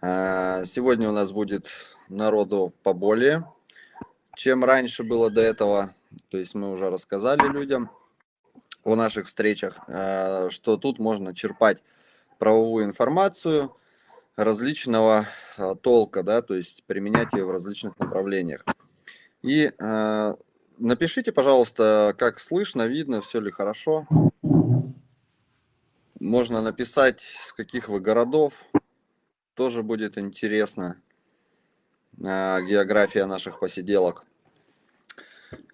А, сегодня у нас будет народу поболее, чем раньше было до этого. То есть мы уже рассказали людям о наших встречах, а, что тут можно черпать правовую информацию различного а, толка, да, то есть применять ее в различных направлениях. И напишите, пожалуйста, как слышно, видно, все ли хорошо. Можно написать, с каких вы городов. Тоже будет интересно. А, география наших посиделок.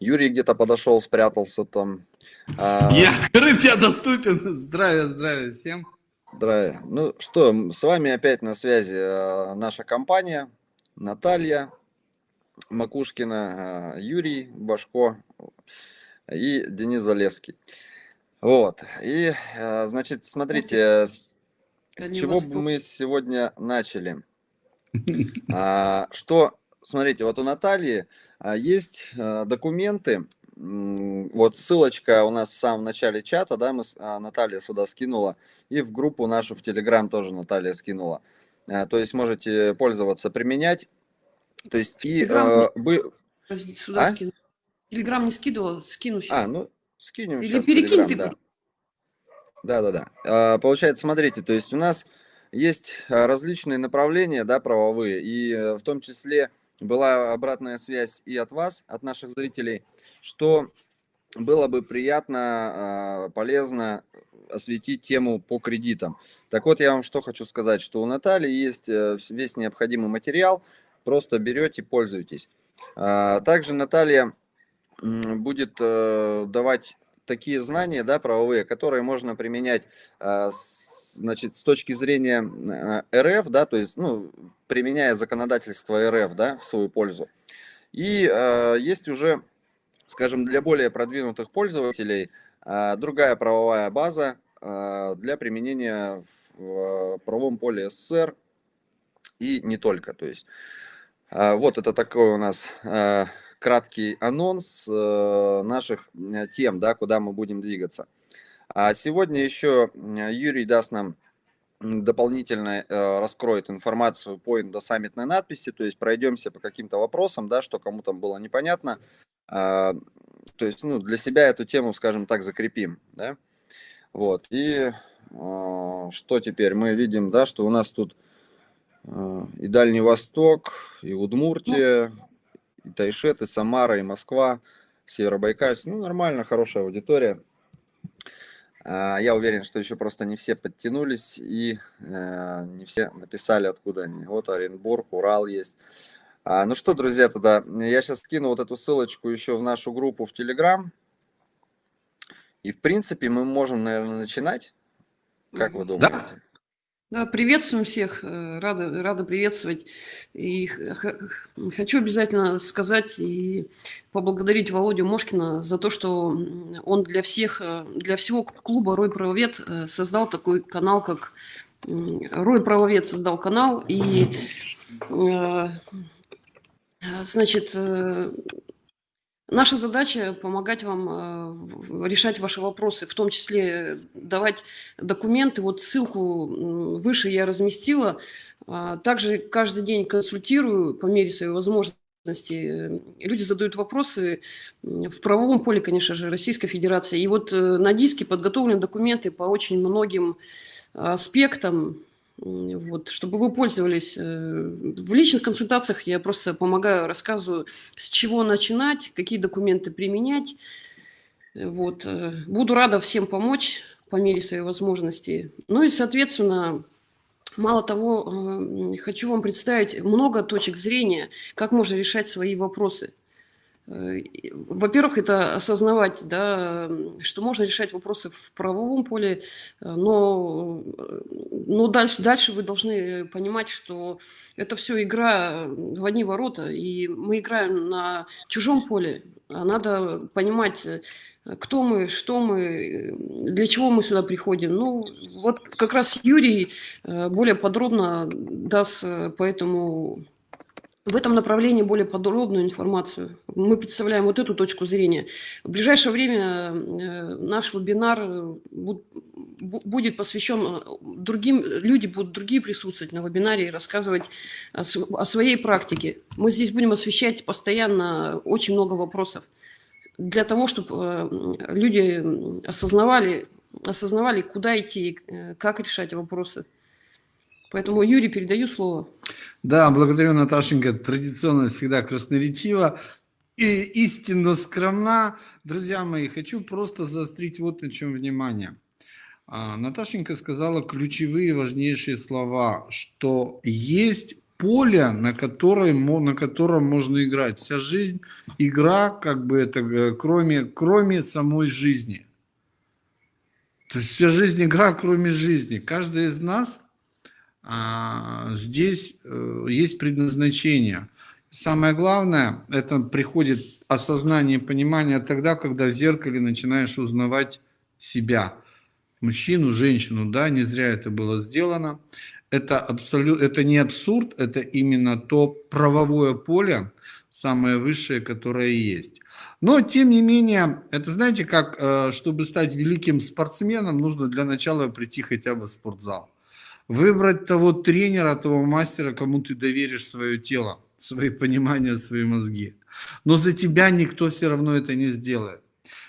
Юрий где-то подошел, спрятался там. А, я открыт, я доступен. Здравия, здравия всем. Здравия. Ну что, с вами опять на связи а, наша компания. Наталья Макушкина, Юрий Башко и Денис Залевский. Вот. И, значит, смотрите, с, чего бы мы сегодня начали? А, что, смотрите, вот у Натальи а, есть а, документы, вот ссылочка у нас в самом начале чата, да, мы, а, Наталья сюда скинула, и в группу нашу в Телеграм тоже Наталья скинула. А, то есть можете пользоваться, применять. То есть и... Телеграм, а, бы... Сюда а? скину. Телеграм не скидывал, скину сейчас. А, ну, скинем Или сейчас перекинь ты. Да. Да, да, да. А, получается, смотрите, то есть у нас есть а, различные направления, да, правовые, и э, в том числе была обратная связь и от вас, от наших зрителей, что было бы приятно, а, полезно осветить тему по кредитам. Так вот, я вам что хочу сказать, что у Натальи есть э, весь необходимый материал, просто берете, пользуйтесь. Также Наталья будет э, давать такие знания, да, правовые, которые можно применять, а, значит, с точки зрения э, РФ, да, то есть, ну, применяя законодательство РФ, да, в свою пользу. И э, есть уже, скажем, для более продвинутых пользователей э, другая правовая база э, для применения в правовом поле СССР и не только. То есть, э, вот это такой у нас э, краткий анонс э, наших э, тем, да, куда мы будем двигаться. А сегодня еще Юрий даст нам дополнительно э, раскроет информацию по индосаммитной надписи, то есть пройдемся по каким-то вопросам, да, что кому там было непонятно. А, то есть ну, для себя эту тему, скажем так, закрепим. Да? Вот. И что теперь? Мы видим, да, что у нас тут и Дальний Восток, и Удмуртия, и Тайшет, и Самара, и Москва, Северобайкальск. Ну, нормально, хорошая аудитория. А, я уверен, что еще просто не все подтянулись и э, не все написали, откуда они. Вот Оренбург, Урал есть. А, ну что, друзья, тогда я сейчас скину вот эту ссылочку еще в нашу группу в Телеграм. И, в принципе, мы можем, наверное, начинать. Как вы думаете? Да. Да, приветствуем всех, э, рада, рада приветствовать. И хочу обязательно сказать и поблагодарить Володю Мошкина за то, что он для всех, э, для всего клуба «Рой Правовед» э, создал такой канал, как «Рой Правовед» создал канал, и Значит, Наша задача – помогать вам э, решать ваши вопросы, в том числе давать документы. Вот ссылку выше я разместила. А, также каждый день консультирую по мере своей возможности. Люди задают вопросы в правовом поле, конечно же, Российской Федерации. И вот э, на диске подготовлены документы по очень многим аспектам вот, чтобы вы пользовались. Э, в личных консультациях я просто помогаю, рассказываю, с чего начинать, какие документы применять. Вот. Э, буду рада всем помочь по мере своей возможности. Ну и, соответственно, мало того, э, хочу вам представить много точек зрения, как можно решать свои вопросы – во-первых, это осознавать, да, что можно решать вопросы в правовом поле, э, но, э, но дальше, дальше вы должны понимать, что это все игра в одни ворота, и мы играем на чужом поле. А надо понимать, кто мы, что мы, для чего мы сюда приходим. Ну, вот как раз Юрий более подробно даст по этому в этом направлении более подробную информацию. Мы представляем вот эту точку зрения. В ближайшее время э, наш вебинар будет посвящен другим, люди будут другие присутствовать на вебинаре и рассказывать о своей практике. Мы здесь будем освещать постоянно очень много вопросов для того, чтобы люди осознавали, осознавали, куда идти, как решать вопросы. Поэтому, Юрий, передаю слово. Да, благодарю, Наташенька. Традиционно всегда красноречиво и истинно скромна. Друзья мои, хочу просто заострить вот на чем внимание. А, Наташенька сказала ключевые важнейшие слова, что есть поле, на, которое, на котором можно играть. Вся жизнь – игра, как бы это, э, кроме, кроме самой жизни. То есть вся жизнь – игра, кроме жизни. Каждый из нас здесь э, есть предназначение. Самое главное, это приходит осознание, понимание тогда, когда в зеркале начинаешь узнавать себя. Мужчину, женщину, да, не зря это было сделано. Это, абсолют, это не абсурд, это именно то правовое поле, самое высшее, которое есть. Но, тем не менее, это знаете, как, э, чтобы стать великим спортсменом, нужно для начала прийти хотя бы в спортзал выбрать того тренера, того мастера, кому ты доверишь свое тело, свои понимания, свои мозги. Но за тебя никто все равно это не сделает.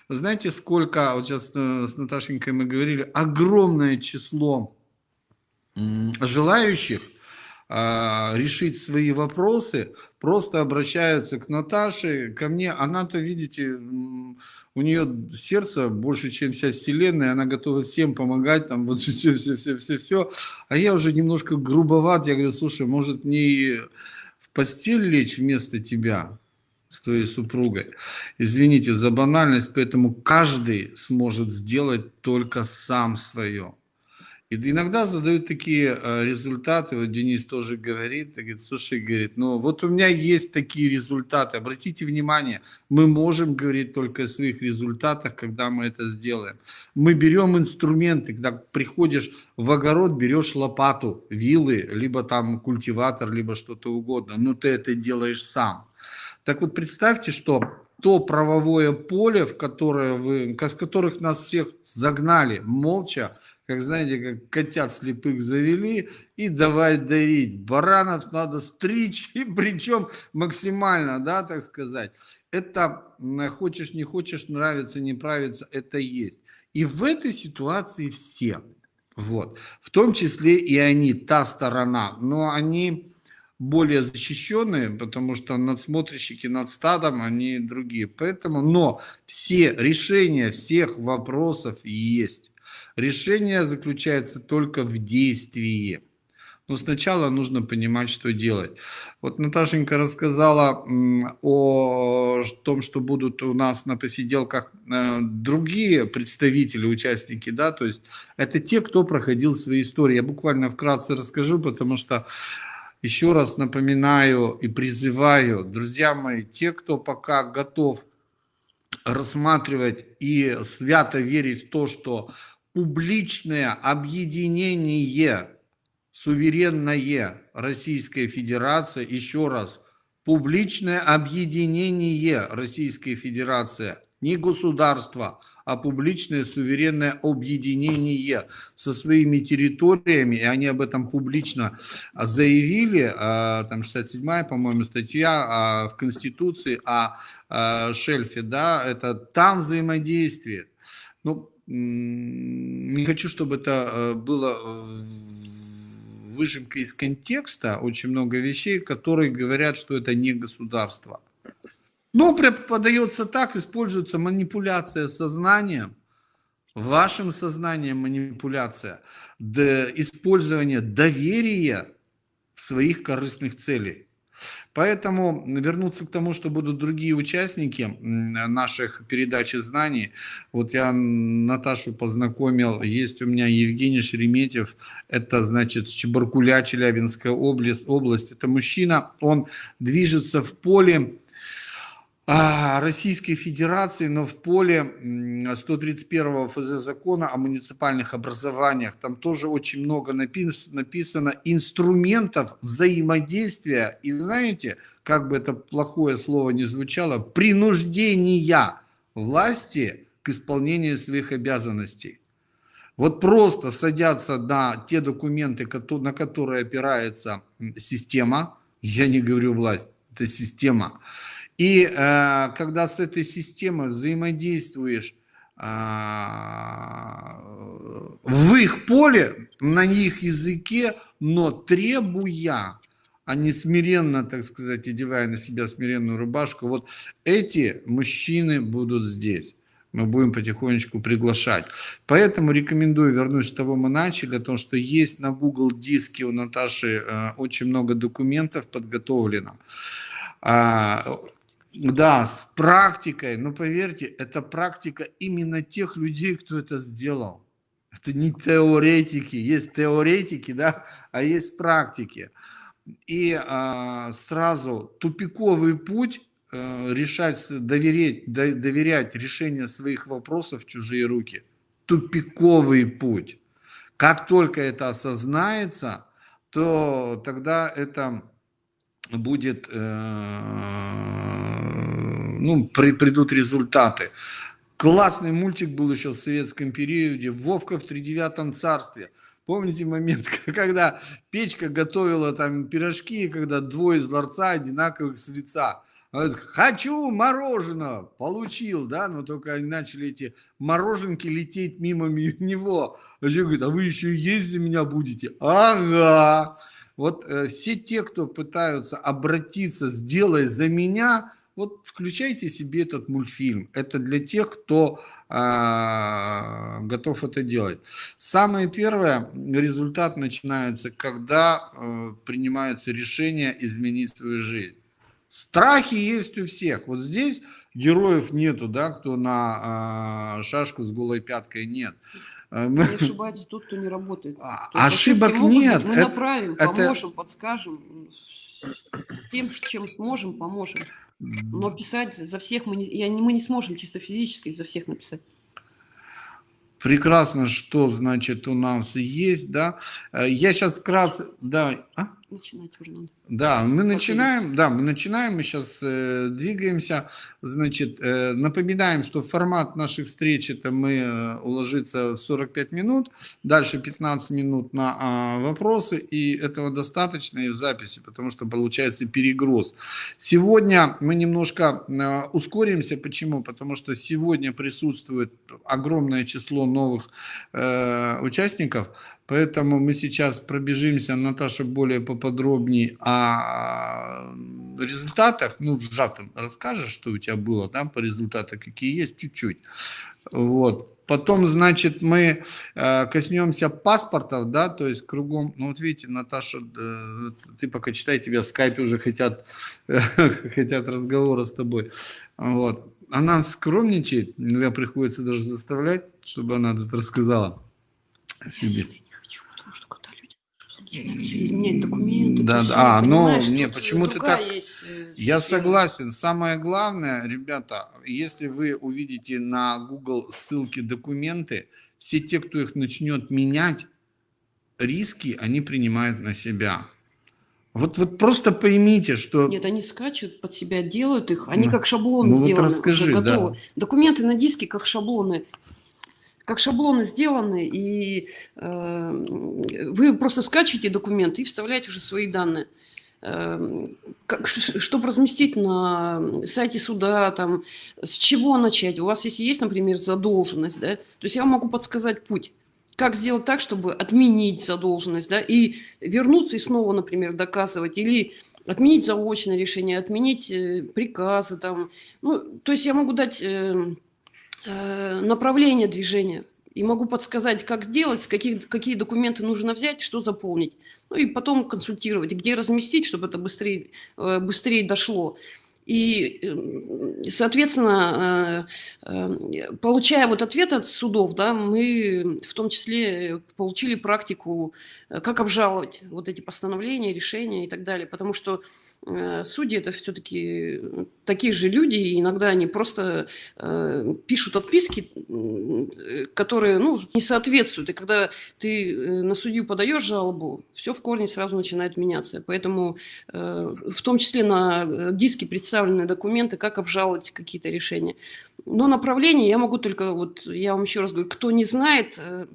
Знаете, сколько, вот сейчас э, с Наташенькой мы говорили, огромное число желающих а, решить свои вопросы, просто обращаются к Наташе, ко мне. Она-то, видите, у нее сердце больше, чем вся вселенная, она готова всем помогать, там вот все, все, все, все, все. А я уже немножко грубоват, я говорю, слушай, может не в постель лечь вместо тебя, с твоей супругой. Извините за банальность, поэтому каждый сможет сделать только сам свое. И иногда задают такие э, результаты, вот Денис тоже говорит, говорит, слушай, говорит, ну вот у меня есть такие результаты, обратите внимание, мы можем говорить только о своих результатах, когда мы это сделаем. Мы берем инструменты, когда приходишь в огород, берешь лопату, вилы, либо там культиватор, либо что-то угодно, но ты это делаешь сам. Так вот представьте, что то правовое поле, в которое вы, в которых нас всех загнали молча, как знаете, как котят слепых завели, и давай дарить. Баранов надо стричь, и причем максимально, да, так сказать. Это хочешь, не хочешь, нравится, не нравится, это есть. И в этой ситуации все, вот, в том числе и они, та сторона, но они более защищенные, потому что надсмотрщики над стадом, они другие. Поэтому, но все решения всех вопросов есть. Решение заключается только в действии. Но сначала нужно понимать, что делать. Вот Наташенька рассказала о том, что будут у нас на посиделках э, другие представители, участники, да, то есть это те, кто проходил свои истории. Я буквально вкратце расскажу, потому что еще раз напоминаю и призываю, друзья мои, те, кто пока готов рассматривать и свято верить в то, что публичное объединение, суверенное Российская Федерация, еще раз, публичное объединение Российской Федерации, не государство, а публичное суверенное объединение со своими территориями, и они об этом публично заявили, а, там 67-я, по-моему, статья а, в Конституции о а, шельфе, да, это там взаимодействие. Ну, не хочу, чтобы это э, было э, выжимка из контекста, очень много вещей, которые говорят, что это не государство. Но подается так, используется манипуляция сознанием, вашим сознанием манипуляция, использование доверия своих корыстных целей. Поэтому вернуться к тому, что будут другие участники наших передач знаний. Вот я Наташу познакомил, есть у меня Евгений Шереметьев, это значит Чебаркуля, Челябинская область, область. Это мужчина, он движется в поле Российской Федерации, но в поле 131 ФЗ закона о муниципальных образованиях. Там тоже очень много написано инструментов взаимодействия. И знаете, как бы это плохое слово не звучало, принуждения власти к исполнению своих обязанностей. Вот просто садятся на те документы, на которые опирается система, я не говорю власть, это система. И э, когда с этой системой взаимодействуешь э, в их поле, на их языке, но требуя, а не смиренно, так сказать, одевая на себя смиренную рубашку, вот эти мужчины будут здесь мы будем потихонечку приглашать. Поэтому рекомендую, вернусь с того мы начали, о том, что есть на Google диске у Наташи э, очень много документов подготовлено. А, да, с практикой, но поверьте, это практика именно тех людей, кто это сделал. Это не теоретики, есть теоретики, да, а есть практики. И а, сразу тупиковый путь Э, решать, доверять, доверять решение своих вопросов в чужие руки. Тупиковый путь. Как только это осознается, то тогда это будет, э, ну, при, придут результаты. Классный мультик был еще в советском периоде, Вовка в тридевятом царстве. Помните момент, когда печка готовила там пирожки, когда двое из ларца одинаковых с лица – хочу мороженого, получил, да, но только они начали эти мороженки лететь мимо него. А человек говорит, а вы еще есть за меня будете? Ага. Вот э, все те, кто пытаются обратиться, сделай за меня, вот включайте себе этот мультфильм. Это для тех, кто э, готов это делать. Самое первое, результат начинается, когда э, принимается решение изменить свою жизнь. Страхи есть у всех. Вот здесь героев нету, да, кто на а, шашку с голой пяткой нет. Э, не ошибается тот, кто не работает. А, ошибок нет. Быть. Мы это, направим, это... поможем, подскажем. Тем, чем сможем, поможем. Но писать за всех мы не, я, мы не сможем чисто физически за всех написать. Прекрасно, что значит у нас есть, да. Э, я сейчас вкратце, да. А? Начинать уже надо. Да, мы начинаем, да, мы начинаем, мы сейчас э, двигаемся, значит, э, напоминаем, что формат наших встреч это мы э, уложиться в 45 минут, дальше 15 минут на э, вопросы, и этого достаточно и в записи, потому что получается перегруз. Сегодня мы немножко э, ускоримся, почему? Потому что сегодня присутствует огромное число новых э, участников, Поэтому мы сейчас пробежимся, Наташа, более поподробнее о результатах. Ну, в сжатом расскажешь, что у тебя было, да, по результатам, какие есть, чуть-чуть. Вот. Потом, значит, мы э, коснемся паспортов, да, то есть кругом, ну вот видите, Наташа, э, ты пока читай, тебя в скайпе уже хотят, хотят разговора с тобой. Вот. Она скромничает, иногда приходится даже заставлять, чтобы она тут рассказала себе изменять документы. Да, да. А, но не, почему ты так? Есть, э, Я согласен. Самое главное, ребята, если вы увидите на Google ссылки документы, все те, кто их начнет менять, риски они принимают на себя. Вот, вот просто поймите, что... Нет, они скачут под себя, делают их, они ну, как шаблоны ну, сделаны, вот расскажи. Да. Документы на диске как шаблоны как шаблоны сделаны, и э, вы просто скачиваете документы и вставляете уже свои данные. Э, как, чтобы разместить на сайте суда, там, с чего начать? У вас если есть, например, задолженность, да, то есть я могу подсказать путь. Как сделать так, чтобы отменить задолженность, да, и вернуться и снова, например, доказывать, или отменить заочное решение, отменить э, приказы, там, ну, то есть я могу дать... Э, направление движения. И могу подсказать, как сделать, какие, какие документы нужно взять, что заполнить. Ну и потом консультировать, где разместить, чтобы это быстрее, э, быстрее дошло. И, э, соответственно, получая вот ответ от судов, да, мы в том числе получили практику, как обжаловать вот эти постановления, решения и так далее. Потому что судьи это все-таки такие же люди, и иногда они просто э, пишут отписки, которые ну, не соответствуют. И когда ты э, на судью подаешь жалобу, все в корне сразу начинает меняться. Поэтому э, в том числе на диске представлены документы, как обжаловать какие-то решения. Но направление я могу только, вот я вам еще раз говорю, кто не знает, э,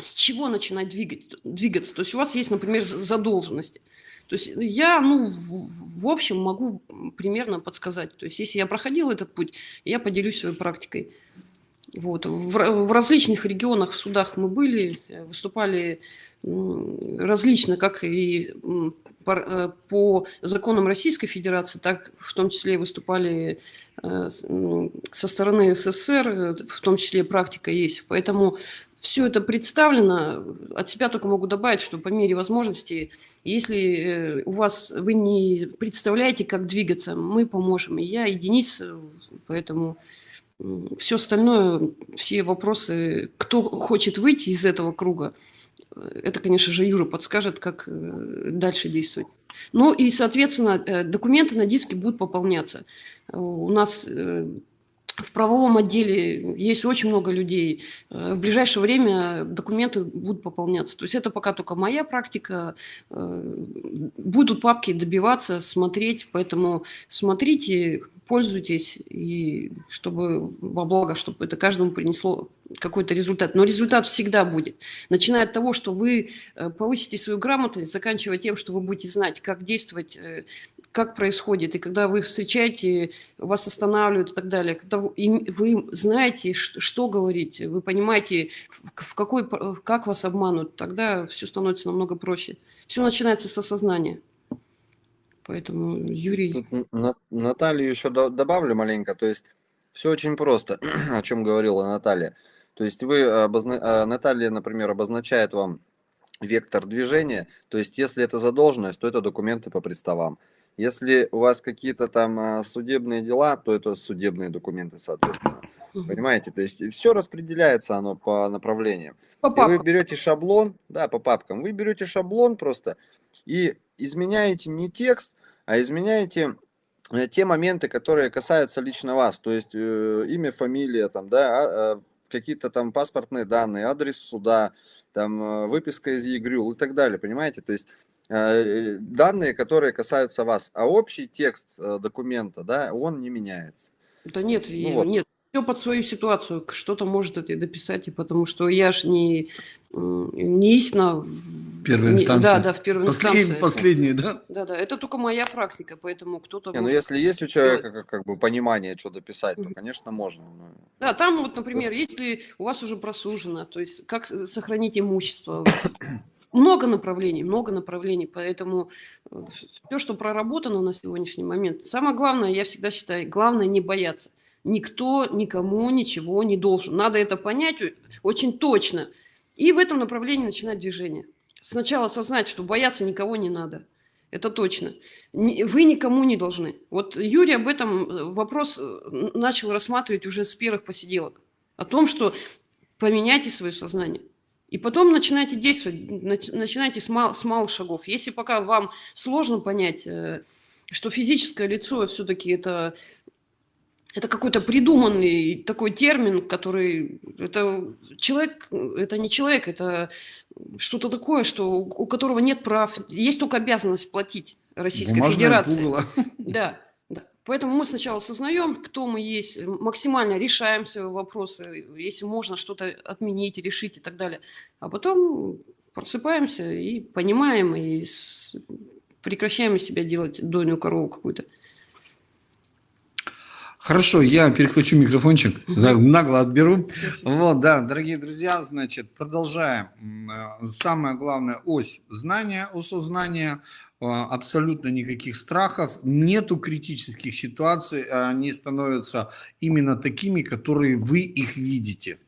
с чего начинать двигать, двигаться. То есть у вас есть, например, задолженности. То есть я, ну, в, в общем, могу примерно подсказать. То есть если я проходил этот путь, я поделюсь своей практикой. Вот. В, в различных регионах, в судах мы были, э, выступали различно, как и по, по законам Российской Федерации, так в том числе выступали э, со стороны СССР, в том числе практика есть. Поэтому все это представлено. От себя только могу добавить, что по мере возможности, если э, у вас вы не представляете, как двигаться, мы поможем. И я, и Денис, поэтому все остальное, все вопросы, кто хочет выйти из этого круга, это, конечно же, Юра подскажет, как э, дальше действовать. Ну и, соответственно, э, документы на диске будут пополняться. У нас в правовом отделе есть очень много людей. Э, в ближайшее время документы будут пополняться. То есть это пока только моя практика. Э, будут папки добиваться, смотреть. Поэтому смотрите, пользуйтесь, и чтобы во благо, чтобы это каждому принесло какой-то результат. Но результат всегда будет. Начиная от того, что вы э, повысите свою грамотность, заканчивая тем, что вы будете знать, как действовать как происходит, и когда вы встречаете, вас останавливают и так далее, когда вы, вы знаете, что, что говорить, вы понимаете, в какой, как вас обманут, тогда все становится намного проще. Все начинается с осознания. Поэтому, Юрий... Наталью еще добавлю маленько, то есть все очень просто, о чем говорила Наталья. То есть вы, обозна... А, Наталья, например, обозначает вам вектор движения, то есть если это задолженность, то это документы по приставам. Если у вас какие-то там а, судебные дела, то это судебные документы, соответственно. Угу. Понимаете? То есть все распределяется оно по направлениям. По папкам. И вы берете шаблон, да, по папкам. Вы берете шаблон просто и изменяете не текст, а изменяете э, те моменты, которые касаются лично вас. То есть э, имя, фамилия, там, да, а, какие-то там паспортные данные, адрес суда, там э, выписка из ЕГРЮЛ и так далее, понимаете? То есть Э, данные, которые касаются вас, а общий текст э, документа, да, он не меняется. Да нет, ну, вот. нет, все под свою ситуацию, что-то может это дописать, и потому что я ж не, не истина. Первая инстанция. Да, да, в первой Послед, инстанции. Последняя, да? Да, да, это только моя практика, поэтому кто-то... Не, ну если есть у человека как, как бы понимание, что дописать, то, конечно, можно. Но... Да, там вот, например, если у вас уже просужено, то есть как сохранить имущество, много направлений, много направлений, поэтому э, все, что проработано на сегодняшний момент, самое главное, я всегда считаю, главное не бояться. Никто никому ничего не должен. Надо это понять очень точно. И в этом направлении начинать движение. Сначала осознать, что бояться никого не надо. Это точно. Вы никому не должны. Вот Юрий об этом э, вопрос э, начал рассматривать уже с первых посиделок. О том, что поменяйте свое сознание. И потом начинайте действовать, начинайте с, мал, с малых шагов. Если пока вам сложно понять, э, что физическое лицо все-таки это, это какой-то придуманный такой термин, который... Это человек, это не человек, это что-то такое, что, у которого нет прав, есть только обязанность платить Российской Бумажная Федерации. Пугало. Да. Поэтому мы сначала осознаем, кто мы есть, максимально решаем свои вопросы, если можно что-то отменить, решить и так далее. А потом просыпаемся и понимаем, и прекращаем из себя делать дойную корову какую-то. Хорошо, я перехвачу микрофончик, нагло отберу. Вот, да, дорогие друзья, значит, продолжаем. Самая главная ось знания, ось знания – а, абсолютно никаких страхов, нету критических ситуаций, они становятся именно такими, которые вы их видите.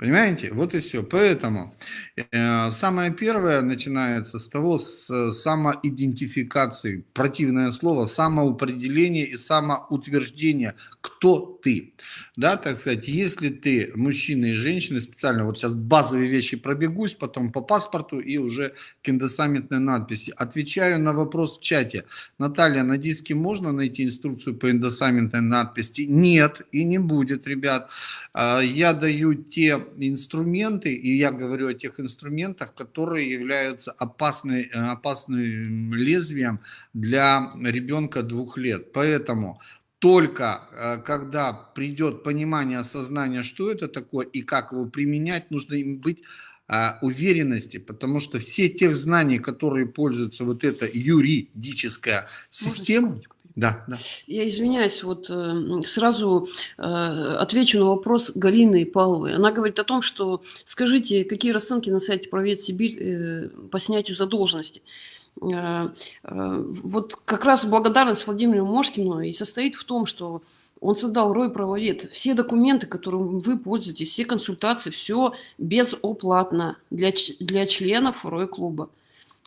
Понимаете? Вот и все. Поэтому э, самое первое начинается с того, с самоидентификации, противное слово, самоопределение и самоутверждение, кто ты. Да, так сказать, если ты мужчина и женщина, специально вот сейчас базовые вещи пробегусь, потом по паспорту и уже к индосаммитной надписи. Отвечаю на вопрос в чате. Наталья, на диске можно найти инструкцию по индосаммитной надписи? Нет, и не будет, ребят. А, я даю те инструменты, и я говорю о тех инструментах, которые являются опасной, э, опасным лезвием для ребенка двух лет. Поэтому только э, когда придет понимание, осознание, что это такое и как его применять, нужно им быть а, уверенности, потому что все тех знаний, которые пользуются вот эта юридическая система, да, да. Я извиняюсь, вот э, сразу э, отвечу на вопрос Галины Павловой. Она говорит о том, что скажите, какие расценки на сайте Провед Сибирь э, по снятию задолженности. Вот как раз благодарность Владимиру Мошкину и состоит в том, что он создал Рой Правовед. Все документы, которым вы пользуетесь, все консультации, все безоплатно для, для членов Рой клуба.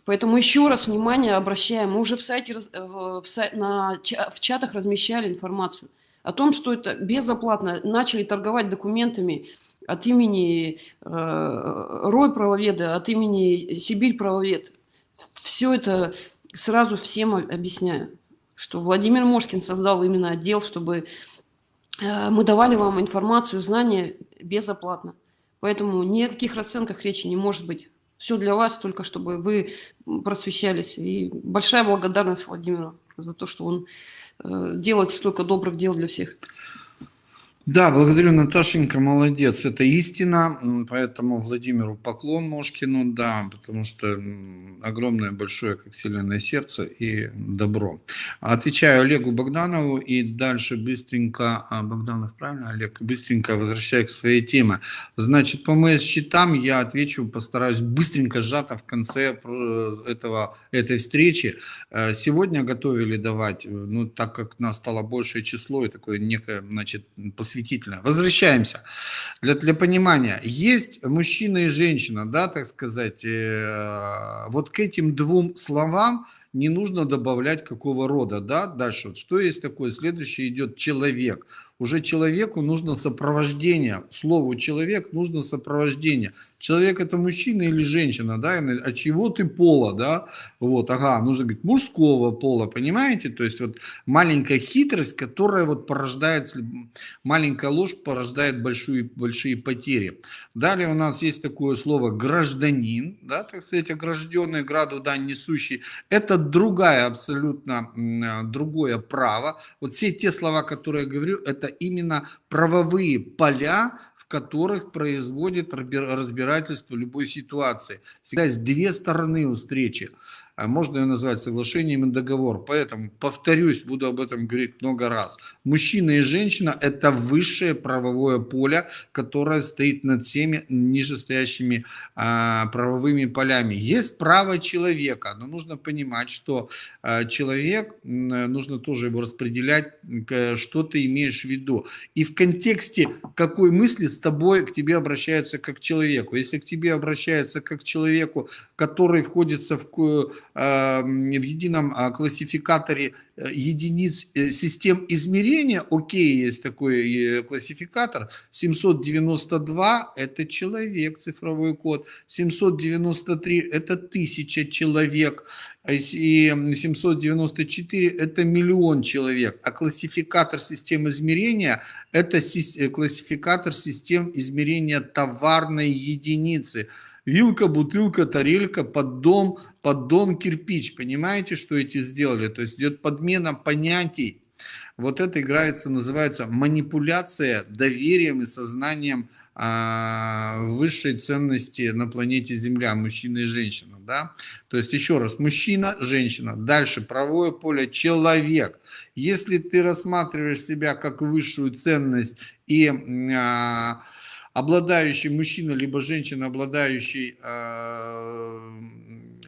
Поэтому еще раз внимание обращаем. Мы уже в сайте, э, в, сай, на, в чатах размещали информацию о том, что это безоплатно. Начали торговать документами от имени э, Рой правоведа, от имени Сибирь правовед. Все это сразу всем объясняю, что Владимир Мошкин создал именно отдел, чтобы э, мы давали вам информацию, знания безоплатно. Поэтому ни о каких расценках речи не может быть. Все для вас, только чтобы вы просвещались. И большая благодарность Владимиру за то, что он э, делает столько добрых дел для всех. Да, благодарю, Наташенька, молодец. Это истина, поэтому Владимиру поклон Мошкину, да, потому что огромное, большое, как вселенное сердце и добро. Отвечаю Олегу Богданову и дальше быстренько, а, Богданов, правильно, Олег, быстренько возвращаюсь к своей теме. Значит, по моим счетам я отвечу, постараюсь быстренько, сжато в конце этого, этой встречи. Э, сегодня готовили давать, ну, так как нас стало большее число и такое некое, значит, посвящение просветительно. Возвращаемся. Для, для понимания, есть мужчина и женщина, да, так сказать, э, вот к этим двум словам не нужно добавлять какого рода, да, дальше, вот что есть такое, следующее идет человек, уже человеку нужно сопровождение, слову человек нужно сопровождение, человек это мужчина или женщина, да, а чего ты пола, да, вот, ага, нужно говорить мужского пола, понимаете, то есть вот маленькая хитрость, которая вот порождает, маленькая ложь порождает большие, большие потери. Далее у нас есть такое слово гражданин, да, так сказать, огражденный, граду дань несущий, это другая абсолютно, другое право, вот все те слова, которые я говорю, это именно правовые поля, которых производит разбирательство любой ситуации. Всегда есть две стороны у встречи. А можно ее назвать соглашением и договор. Поэтому, повторюсь, буду об этом говорить много раз. Мужчина и женщина – это высшее правовое поле, которое стоит над всеми нижестоящими а, правовыми полями. Есть право человека, но нужно понимать, что а, человек, нужно тоже его распределять, что ты имеешь в виду. И в контексте какой мысли с тобой к тебе обращаются как к человеку. Если к тебе обращаются как к человеку, который входится в в едином а, классификаторе э, единиц э, систем измерения, окей, есть такой э, классификатор, 792 это человек, цифровой код, 793 это тысяча человек, и 794 это миллион человек, а классификатор систем измерения это классификатор систем измерения товарной единицы, вилка, бутылка, тарелька, поддон, поддон, кирпич. Понимаете, что эти сделали? То есть идет подмена понятий. Вот это играется, называется манипуляция доверием и сознанием а, высшей ценности на планете Земля, мужчина и женщина. Да? То есть еще раз, мужчина, женщина. Дальше правое поле, человек. Если ты рассматриваешь себя как высшую ценность и а, обладающий мужчина, либо женщина, обладающий э,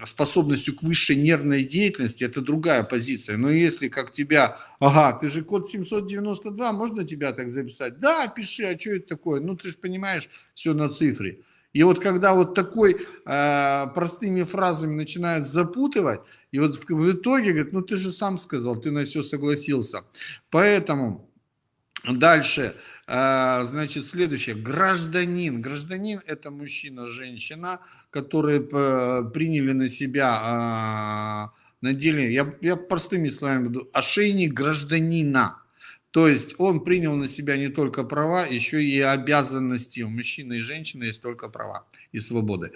способностью к высшей нервной деятельности, это другая позиция. Но если как тебя, ага, ты же код 792, можно тебя так записать? Да, пиши, а что это такое? Ну, ты же понимаешь, все на цифре. И вот когда вот такой э, простыми фразами начинают запутывать, и вот в, в итоге говорит, ну ты же сам сказал, ты на все согласился. Поэтому дальше а, значит, следующее. Гражданин. Гражданин – это мужчина, женщина, которые приняли на себя, а, надели, я, я простыми словами буду, ошейник гражданина. То есть он принял на себя не только права, еще и обязанности. У мужчины и женщины есть только права и свободы.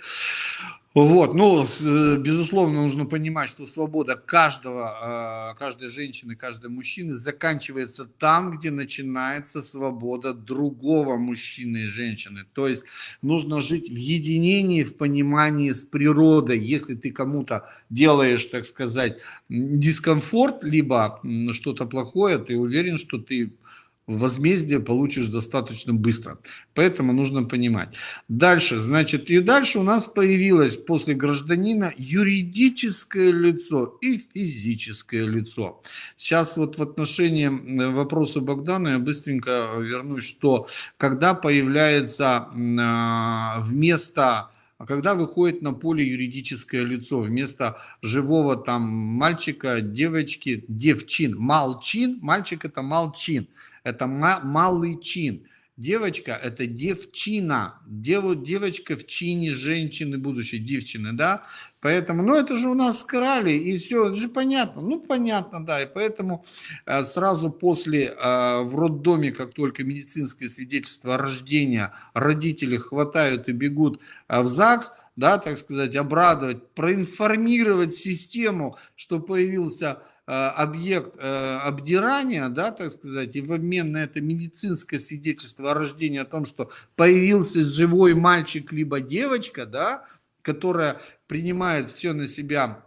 Вот, ну, э, безусловно, нужно понимать, что свобода каждого, а, каждой женщины, каждого мужчины заканчивается там, где начинается свобода другого мужчины и женщины. То есть нужно жить в единении, в понимании с природой. Если ты кому-то делаешь, так сказать, дискомфорт, либо что-то плохое, ты уверен, что ты возмездие получишь достаточно быстро. Поэтому нужно понимать. Дальше, значит, и дальше у нас появилось после гражданина юридическое лицо и физическое лицо. Сейчас вот в отношении вопроса Богдана я быстренько вернусь, что когда появляется а, вместо а когда выходит на поле юридическое лицо вместо живого там мальчика, девочки, девчин, малчин, мальчик это малчин, это малый чин. Девочка – это девчина, Дев, девочка в чине женщины будущей, девчины, да? Поэтому, ну это же у нас скрали, и все, это же понятно. Ну понятно, да, и поэтому э, сразу после, э, в роддоме, как только медицинское свидетельство рождения, родители хватают и бегут э, в ЗАГС, да, так сказать, обрадовать, проинформировать систему, что появился объект э, обдирания, да, так сказать, и в обмен на это медицинское свидетельство о рождении о том, что появился живой мальчик либо девочка, да, которая принимает все на себя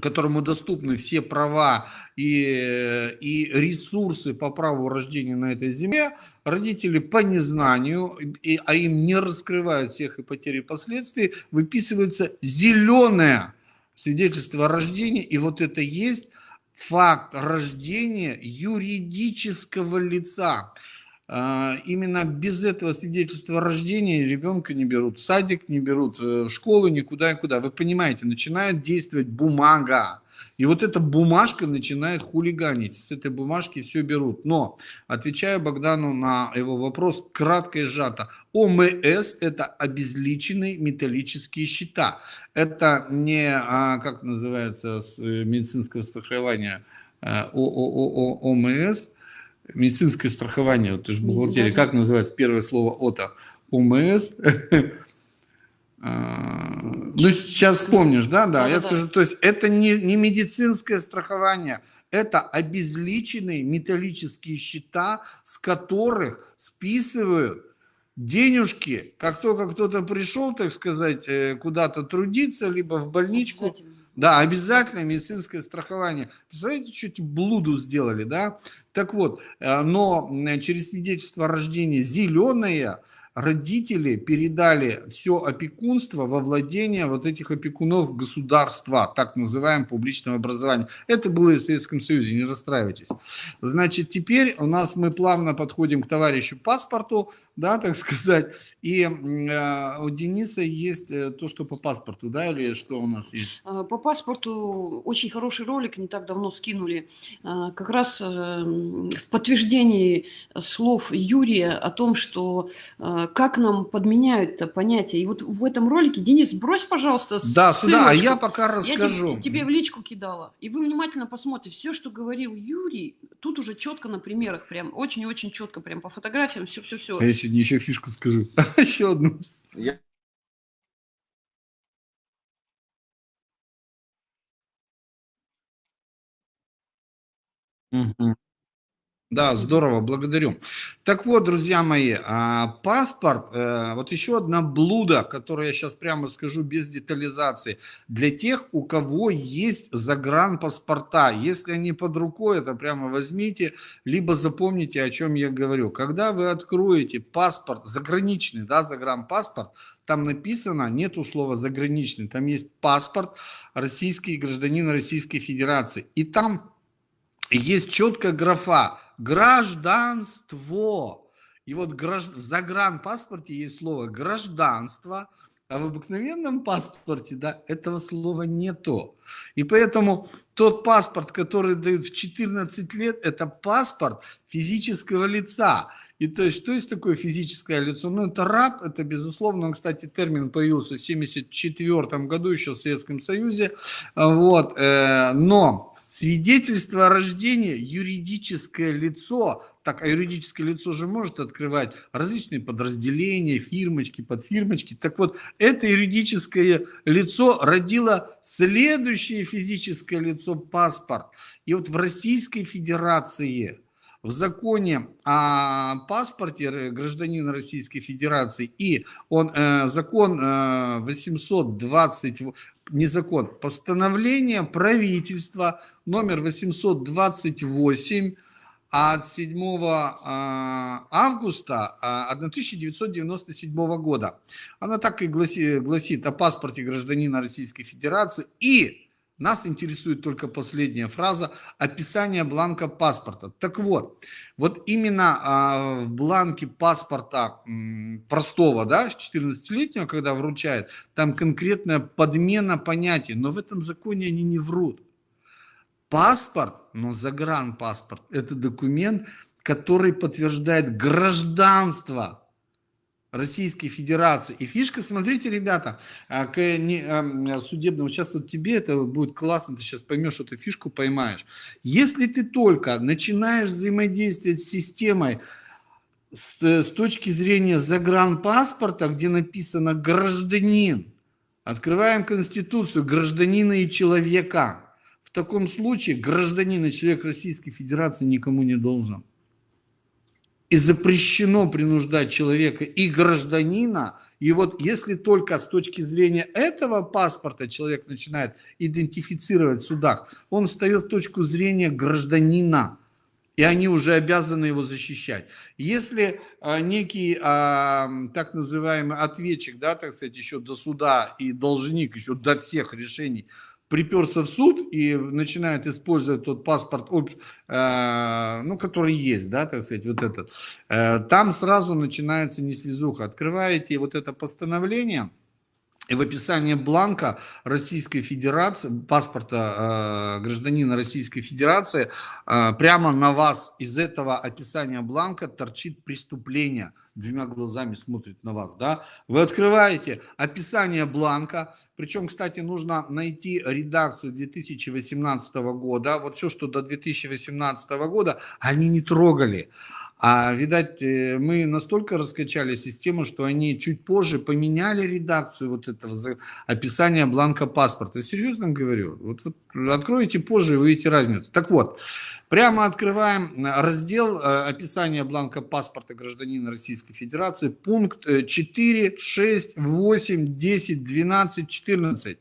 которому доступны все права и, и ресурсы по праву рождения на этой земле, родители по незнанию, и, а им не раскрывают всех и потери последствий, выписывается зеленое свидетельство о рождении, и вот это есть факт рождения юридического лица. А, именно без этого свидетельства о рождении ребенка не берут в садик, не берут э, в школу, никуда и куда. Вы понимаете, начинает действовать бумага. И вот эта бумажка начинает хулиганить. С этой бумажки все берут. Но, отвечая Богдану на его вопрос, кратко и сжато. ОМС – это обезличенные металлические счета. Это не, а, как называется, с э, медицинского страхования, ООО ОМС, медицинское страхование, вот ты же бухгалтерия, как называется первое слово ОТА? ОМС, ну, сейчас вспомнишь, да, да, да я да, скажу, то есть это не, не медицинское страхование, это обезличенные металлические счета, с которых списывают денежки, как только кто-то пришел, так сказать, э, куда-то трудиться, либо в больничку. Обязательно. Да, обязательно медицинское страхование. Представляете, что эти блуду сделали, да? Так вот, э, но через свидетельство о рождении зеленое – родители передали все опекунство во владение вот этих опекунов государства, так называемого публичного образования. Это было и в Советском Союзе, не расстраивайтесь. Значит, теперь у нас мы плавно подходим к товарищу паспорту, да, так сказать, и э, у Дениса есть э, то, что по паспорту, да, или что у нас есть? А, по паспорту очень хороший ролик, не так давно скинули, а, как раз э, в подтверждении слов Юрия о том, что как нам подменяют это понятие. И вот в этом ролике, Денис, брось, пожалуйста, Да, сюда, а я пока расскажу. Я тебе в личку кидала, и вы внимательно посмотрите, все, что говорил Юрий, тут уже четко на примерах, прям очень-очень четко, прям по фотографиям, все-все-все. Сегодня еще фишку скажу. еще одну. Я... Угу. Да, здорово, благодарю. Так вот, друзья мои, а, паспорт, э, вот еще одна блуда, которую я сейчас прямо скажу без детализации, для тех, у кого есть загранпаспорта, если они под рукой, это прямо возьмите, либо запомните, о чем я говорю. Когда вы откроете паспорт, заграничный, да, загранпаспорт, там написано, нету слова заграничный, там есть паспорт российский гражданин Российской Федерации, и там есть четкая графа гражданство. И вот гражд... в загранпаспорте есть слово гражданство, а в обыкновенном паспорте, да, этого слова нету. И поэтому тот паспорт, который дают в 14 лет, это паспорт физического лица. И то есть, что есть такое физическое лицо? Ну, это раб, это безусловно, кстати, термин появился в 1974 году еще в Советском Союзе. Вот, э, но Свидетельство о рождении, юридическое лицо, Так, а юридическое лицо же может открывать различные подразделения, фирмочки, подфирмочки. Так вот, это юридическое лицо родило следующее физическое лицо паспорт. И вот в Российской Федерации в законе о паспорте гражданина Российской Федерации и он, э, закон э, 820, не закон, постановление правительства номер 828 от 7 а, августа 1997 а, года. Она так и гласит, гласит о паспорте гражданина Российской Федерации и нас интересует только последняя фраза описание бланка паспорта. Так вот, вот именно а, в бланке паспорта простого, да, 14-летнего, когда вручает, там конкретная подмена понятий, но в этом законе они не врут. Паспорт, но загранпаспорт, это документ, который подтверждает гражданство Российской Федерации. И фишка, смотрите, ребята, а, к судебному, сейчас вот тебе это будет классно, ты сейчас поймешь эту фишку, поймаешь. Если ты только начинаешь взаимодействовать с системой с, с точки зрения загранпаспорта, где написано гражданин, открываем Конституцию гражданина и человека. В таком случае гражданин и человек Российской Федерации никому не должен и запрещено принуждать человека и гражданина. И вот если только с точки зрения этого паспорта человек начинает идентифицировать в судах, он встает в точку зрения гражданина, и они уже обязаны его защищать. Если а, некий а, так называемый ответчик, да, так сказать, еще до суда и должник, еще до всех решений приперся в суд и начинает использовать тот паспорт, э, ну, который есть, да, так сказать, вот этот, э, там сразу начинается неслезуха. Открываете вот это постановление, и в описании бланка Российской Федерации, паспорта э, гражданина Российской Федерации, э, прямо на вас из этого описания бланка торчит преступление. Двумя глазами смотрит на вас, да? Вы открываете описание бланка, причем, кстати, нужно найти редакцию 2018 года. Вот все, что до 2018 года, они не трогали. А, видать, э, мы настолько раскачали систему, что они чуть позже поменяли редакцию вот этого описания бланка паспорта. Серьезно говорю. Вот, вот откроете позже увидите разницу. Так вот, прямо открываем раздел э, описания бланка паспорта гражданина Российской Федерации, пункт 4, 6, 8, 10, 12, 14.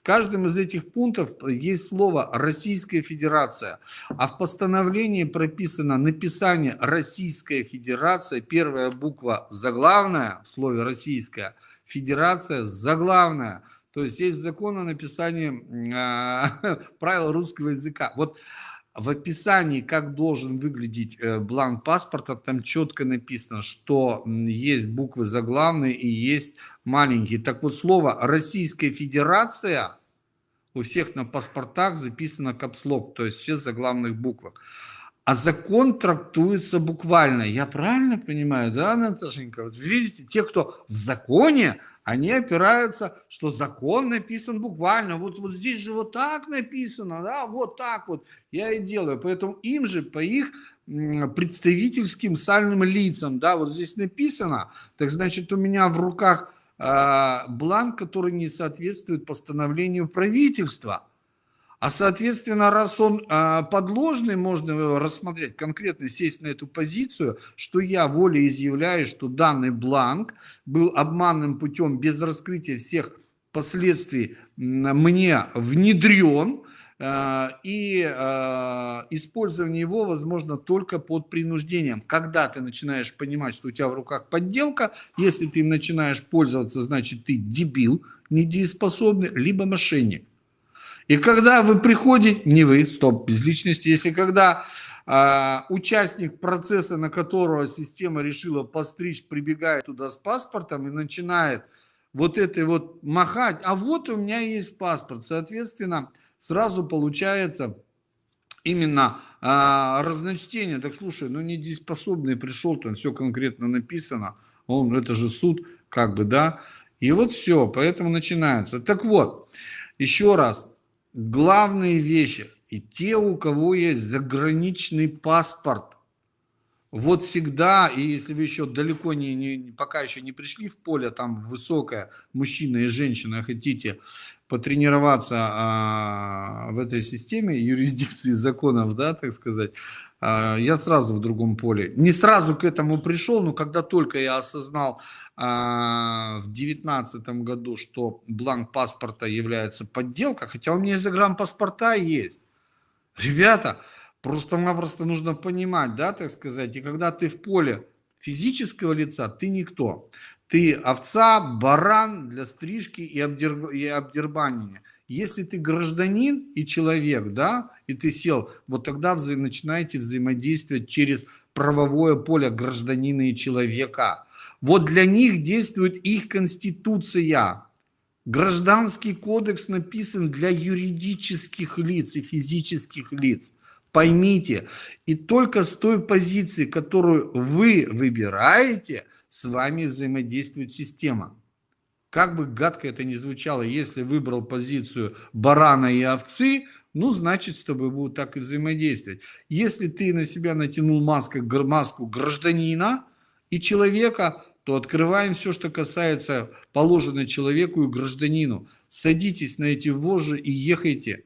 В каждом из этих пунктов есть слово «Российская Федерация», а в постановлении прописано написание «Российская Федерация», первая буква заглавная в слове «Российская», Федерация заглавная. То есть есть закон о написании э, правил русского языка. Вот в описании, как должен выглядеть э, бланк паспорта, там четко написано, что есть буквы заглавные и есть маленькие. Так вот, слово «Российская Федерация» у всех на паспортах записано капслок, то есть все заглавных буквах. А закон трактуется буквально. Я правильно понимаю, да, Наташенька? Вот видите, те, кто в законе, они опираются, что закон написан буквально. Вот, вот здесь же вот так написано, да, вот так вот я и делаю. Поэтому им же по их представительским сальным лицам, да, вот здесь написано, так значит у меня в руках а, бланк, который не соответствует постановлению правительства. А соответственно, раз он а, подложный, можно рассмотреть конкретно, сесть на эту позицию, что я волеизъявляю, что данный бланк был обманным путем без раскрытия всех последствий мне внедрен, Э, и э, использование его возможно только под принуждением. Когда ты начинаешь понимать, что у тебя в руках подделка, если ты им начинаешь пользоваться, значит ты дебил, недееспособный, либо мошенник. И когда вы приходите, не вы, стоп, без личности, если когда э, участник процесса, на которого система решила постричь, прибегает туда с паспортом и начинает вот этой вот махать, а вот у меня есть паспорт, соответственно, сразу получается именно а, разночтение. Так слушай, ну недееспособный пришел, там все конкретно написано, он, это же суд, как бы, да. И вот все, поэтому начинается. Так вот, еще раз, главные вещи, и те, у кого есть заграничный паспорт, вот всегда, и если вы еще далеко не, не, пока еще не пришли в поле, там высокое, мужчина и женщина, хотите потренироваться а, в этой системе юрисдикции законов, да, так сказать, а, я сразу в другом поле. Не сразу к этому пришел, но когда только я осознал в девятнадцатом году, что бланк паспорта является подделкой, хотя у меня загранпаспорта есть. Ребята, Просто-напросто нужно понимать, да, так сказать, и когда ты в поле физического лица, ты никто. Ты овца, баран для стрижки и, обдер... и обдербанивания. Если ты гражданин и человек, да, и ты сел, вот тогда вза... начинаете взаимодействовать через правовое поле гражданина и человека. Вот для них действует их конституция. Гражданский кодекс написан для юридических лиц и физических лиц. Поймите, и только с той позиции, которую вы выбираете, с вами взаимодействует система. Как бы гадко это ни звучало, если выбрал позицию барана и овцы, ну, значит, с тобой будут так и взаимодействовать. Если ты на себя натянул маску, маску гражданина и человека, то открываем все, что касается положенной человеку и гражданину. Садитесь на эти вожжи и ехайте.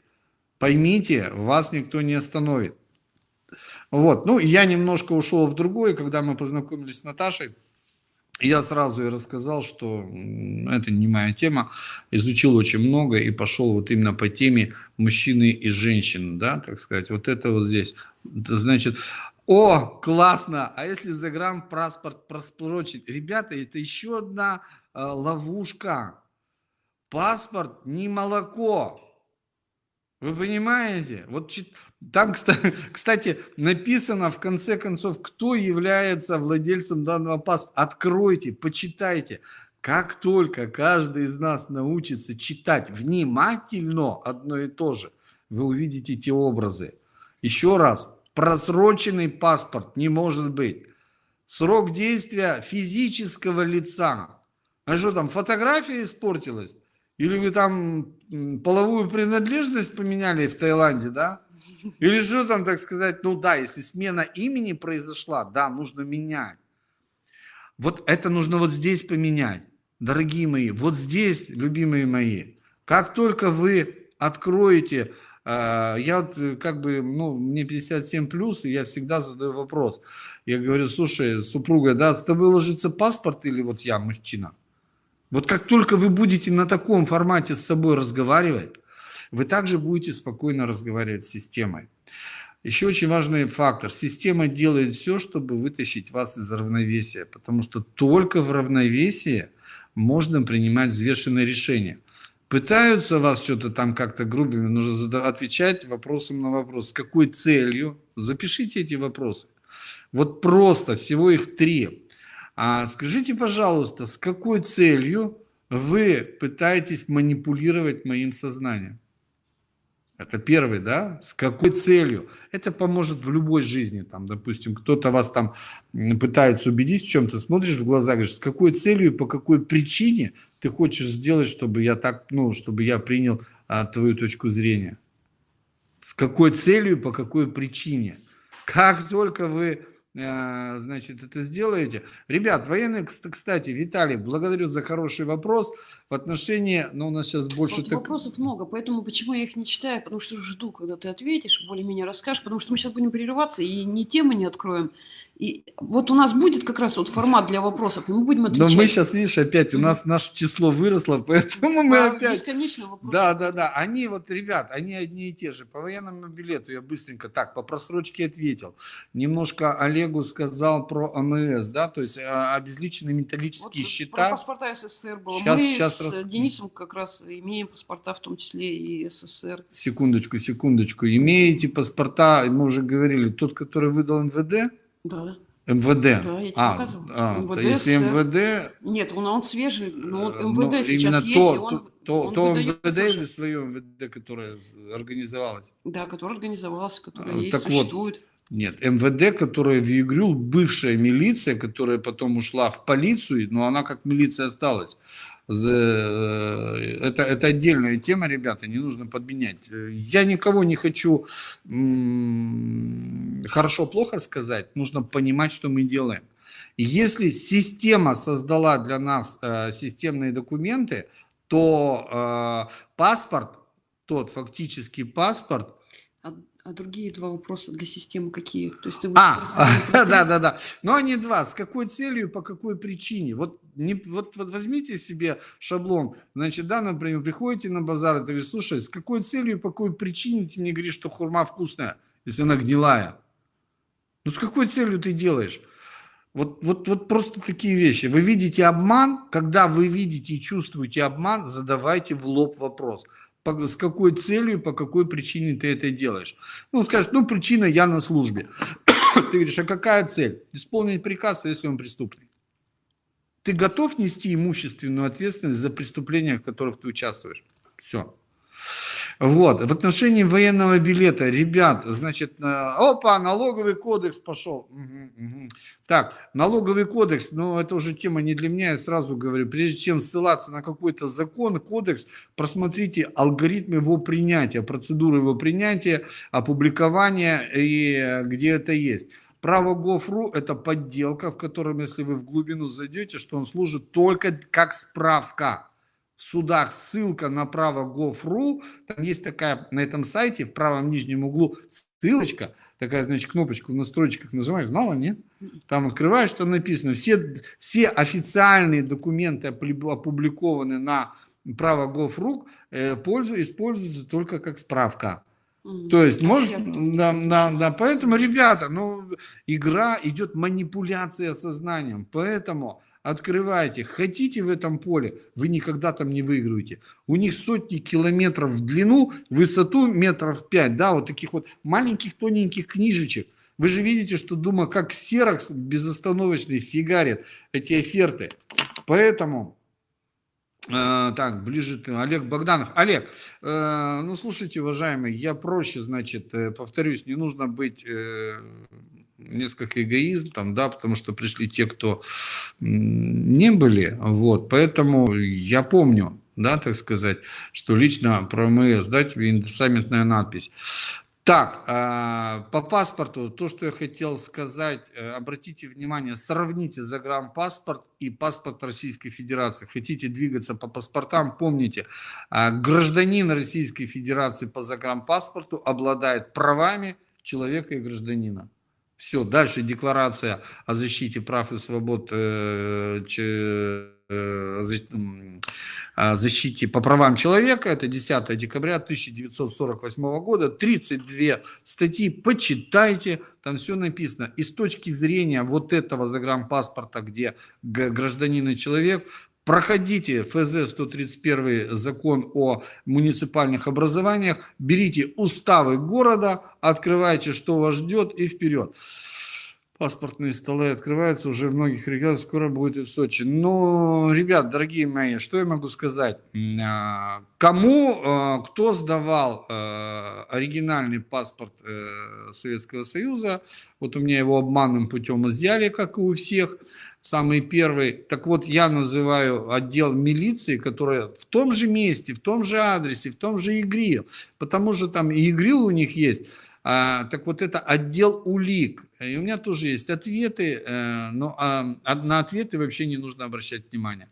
Поймите, вас никто не остановит. Вот, ну, я немножко ушел в другое, когда мы познакомились с Наташей, я сразу ей рассказал, что это не моя тема, изучил очень много и пошел вот именно по теме мужчины и женщины, да, так сказать, вот это вот здесь, значит, о, классно, а если загранпаспорт просрочить, ребята, это еще одна э, ловушка, паспорт не молоко, вы понимаете? Вот там, кстати, написано в конце концов, кто является владельцем данного паспорта. Откройте, почитайте. Как только каждый из нас научится читать внимательно одно и то же, вы увидите те образы. Еще раз, просроченный паспорт не может быть. Срок действия физического лица. А что там, фотография испортилась? Или вы там половую принадлежность поменяли в Таиланде, да? Или что там, так сказать, ну да, если смена имени произошла, да, нужно менять. Вот это нужно вот здесь поменять, дорогие мои, вот здесь, любимые мои. Как только вы откроете, э, я вот э, как бы, ну, мне 57 плюс, и я всегда задаю вопрос. Я говорю, слушай, супруга, да, с тобой ложится паспорт или вот я, мужчина? Вот как только вы будете на таком формате с собой разговаривать, вы также будете спокойно разговаривать с системой. Еще очень важный фактор. Система делает все, чтобы вытащить вас из равновесия, потому что только в равновесии можно принимать взвешенные решения. Пытаются вас что-то там как-то грубыми, нужно отвечать вопросом на вопрос. С какой целью? Запишите эти вопросы. Вот просто, всего их три. А скажите, пожалуйста, с какой целью вы пытаетесь манипулировать моим сознанием? Это первый, да? С какой целью? Это поможет в любой жизни. Там, допустим, кто-то вас там пытается убедить в чем-то, смотришь в глаза, говоришь, с какой целью и по какой причине ты хочешь сделать, чтобы я так, ну, чтобы я принял а, твою точку зрения? С какой целью и по какой причине? Как только вы а, значит, это сделаете. Ребят, военные, кстати, Виталий, благодарю за хороший вопрос в отношении, но у нас сейчас больше... Вот так... Вопросов много, поэтому почему я их не читаю, потому что жду, когда ты ответишь, более-менее расскажешь, потому что мы сейчас будем прерываться и ни темы не откроем, и вот у нас будет как раз вот формат для вопросов, и мы будем отвечать. Но мы сейчас, видишь, опять у нас наше число выросло, поэтому мы а, опять... Бесконечно вопросы. Да, да, да. Они вот, ребят, они одни и те же. По военному билету я быстренько так, по просрочке ответил. Немножко Олегу сказал про АМС, да, то есть а, обезличенные металлические вот счета. Про паспорта СССР было. Сейчас, мы сейчас с раз... Денисом как раз имеем паспорта, в том числе и СССР. Секундочку, секундочку. Имеете паспорта, мы уже говорили, тот, который выдал МВД? Да. МВД. Да, я тебе а, показывала. А, МВД, то если МВД... Нет, он, он свежий, но э, МВД ну, сейчас есть, то, он, то, он то МВД тоже. или свое МВД, которое организовалось? Да, которое организовалось, которое а, есть, так существует. Вот, нет, МВД, которая в ИГРЮЛ, бывшая милиция, которая потом ушла в полицию, но она как милиция осталась. Это, это отдельная тема, ребята, не нужно подменять. Я никого не хочу хорошо-плохо сказать, нужно понимать, что мы делаем. Если система создала для нас э, системные документы, то э, паспорт, тот фактический паспорт, а, другие два вопроса для системы какие? То есть ты а, да, да, да. Но они два. С какой целью, по какой причине? Вот, не, вот, вот возьмите себе шаблон. Значит, да, например, приходите на базар, и ты говоришь, слушай, с какой целью, по какой причине ты мне говоришь, что хурма вкусная, если она гнилая? Ну, с какой целью ты делаешь? Вот, вот, вот просто такие вещи. Вы видите обман, когда вы видите и чувствуете обман, задавайте в лоб вопрос. С какой целью, по какой причине ты это делаешь? Ну, скажешь, ну, причина, я на службе. ты говоришь, а какая цель? Исполнить приказ, если он преступник. Ты готов нести имущественную ответственность за преступления, в которых ты участвуешь? Все. Вот, в отношении военного билета, ребят, значит, э, опа, налоговый кодекс пошел. Угу, угу. Так, налоговый кодекс, ну, это уже тема не для меня, я сразу говорю, прежде чем ссылаться на какой-то закон, кодекс, просмотрите алгоритм его принятия, процедуру его принятия, опубликования и э, где это есть. Право Gov.ru – это подделка, в котором, если вы в глубину зайдете, что он служит только как справка в судах ссылка на право gov.ru, там есть такая на этом сайте в правом нижнем углу ссылочка, такая, значит, кнопочку в настройках нажимаешь, знала, нет? Там открываешь, что написано, все, все официальные документы опубликованы на право gov.ru, э, используются только как справка. То есть, может, да, да, да, поэтому, ребята, ну, игра идет манипуляция сознанием, поэтому открываете, хотите в этом поле, вы никогда там не выиграете. У них сотни километров в длину, высоту метров 5, да, вот таких вот маленьких тоненьких книжечек. Вы же видите, что Дума как серокс безостановочный фигарит эти оферты. Поэтому, э, так, ближе ты, Олег Богданов. Олег, э, ну слушайте, уважаемый, я проще, значит, э, повторюсь, не нужно быть э, несколько эгоизм, там, да, потому что пришли те, кто не были, вот, поэтому я помню, да, так сказать, что лично про МС, да, тебе надпись. Так, а, по паспорту, то, что я хотел сказать, э, обратите внимание, сравните загранпаспорт и паспорт Российской Федерации. Хотите двигаться по паспортам, помните, а, гражданин Российской Федерации по загранпаспорту обладает правами человека и гражданина. Все, дальше декларация о защите прав и свобод, э, э, о защите по правам человека, это 10 декабря 1948 года, 32 статьи, почитайте, там все написано. И с точки зрения вот этого загранпаспорта, где гражданин и человек, проходите ФЗ 131 закон о муниципальных образованиях, берите уставы города, открывайте, что вас ждет и вперед. Паспортные столы открываются уже в многих регионах, скоро будет и в Сочи. Но, ребят, дорогие мои, что я могу сказать? А, кому, а, кто сдавал а, оригинальный паспорт э, Советского Союза, вот у меня его обманным путем изъяли, как и у всех, самый первый. Так вот, я называю отдел милиции, которая в том же месте, в том же адресе, в том же ИГРИЛ, потому что там и ИГРИЛ у них есть. А, так вот, это отдел улик. И у меня тоже есть ответы, э, но а, на ответы вообще не нужно обращать внимание.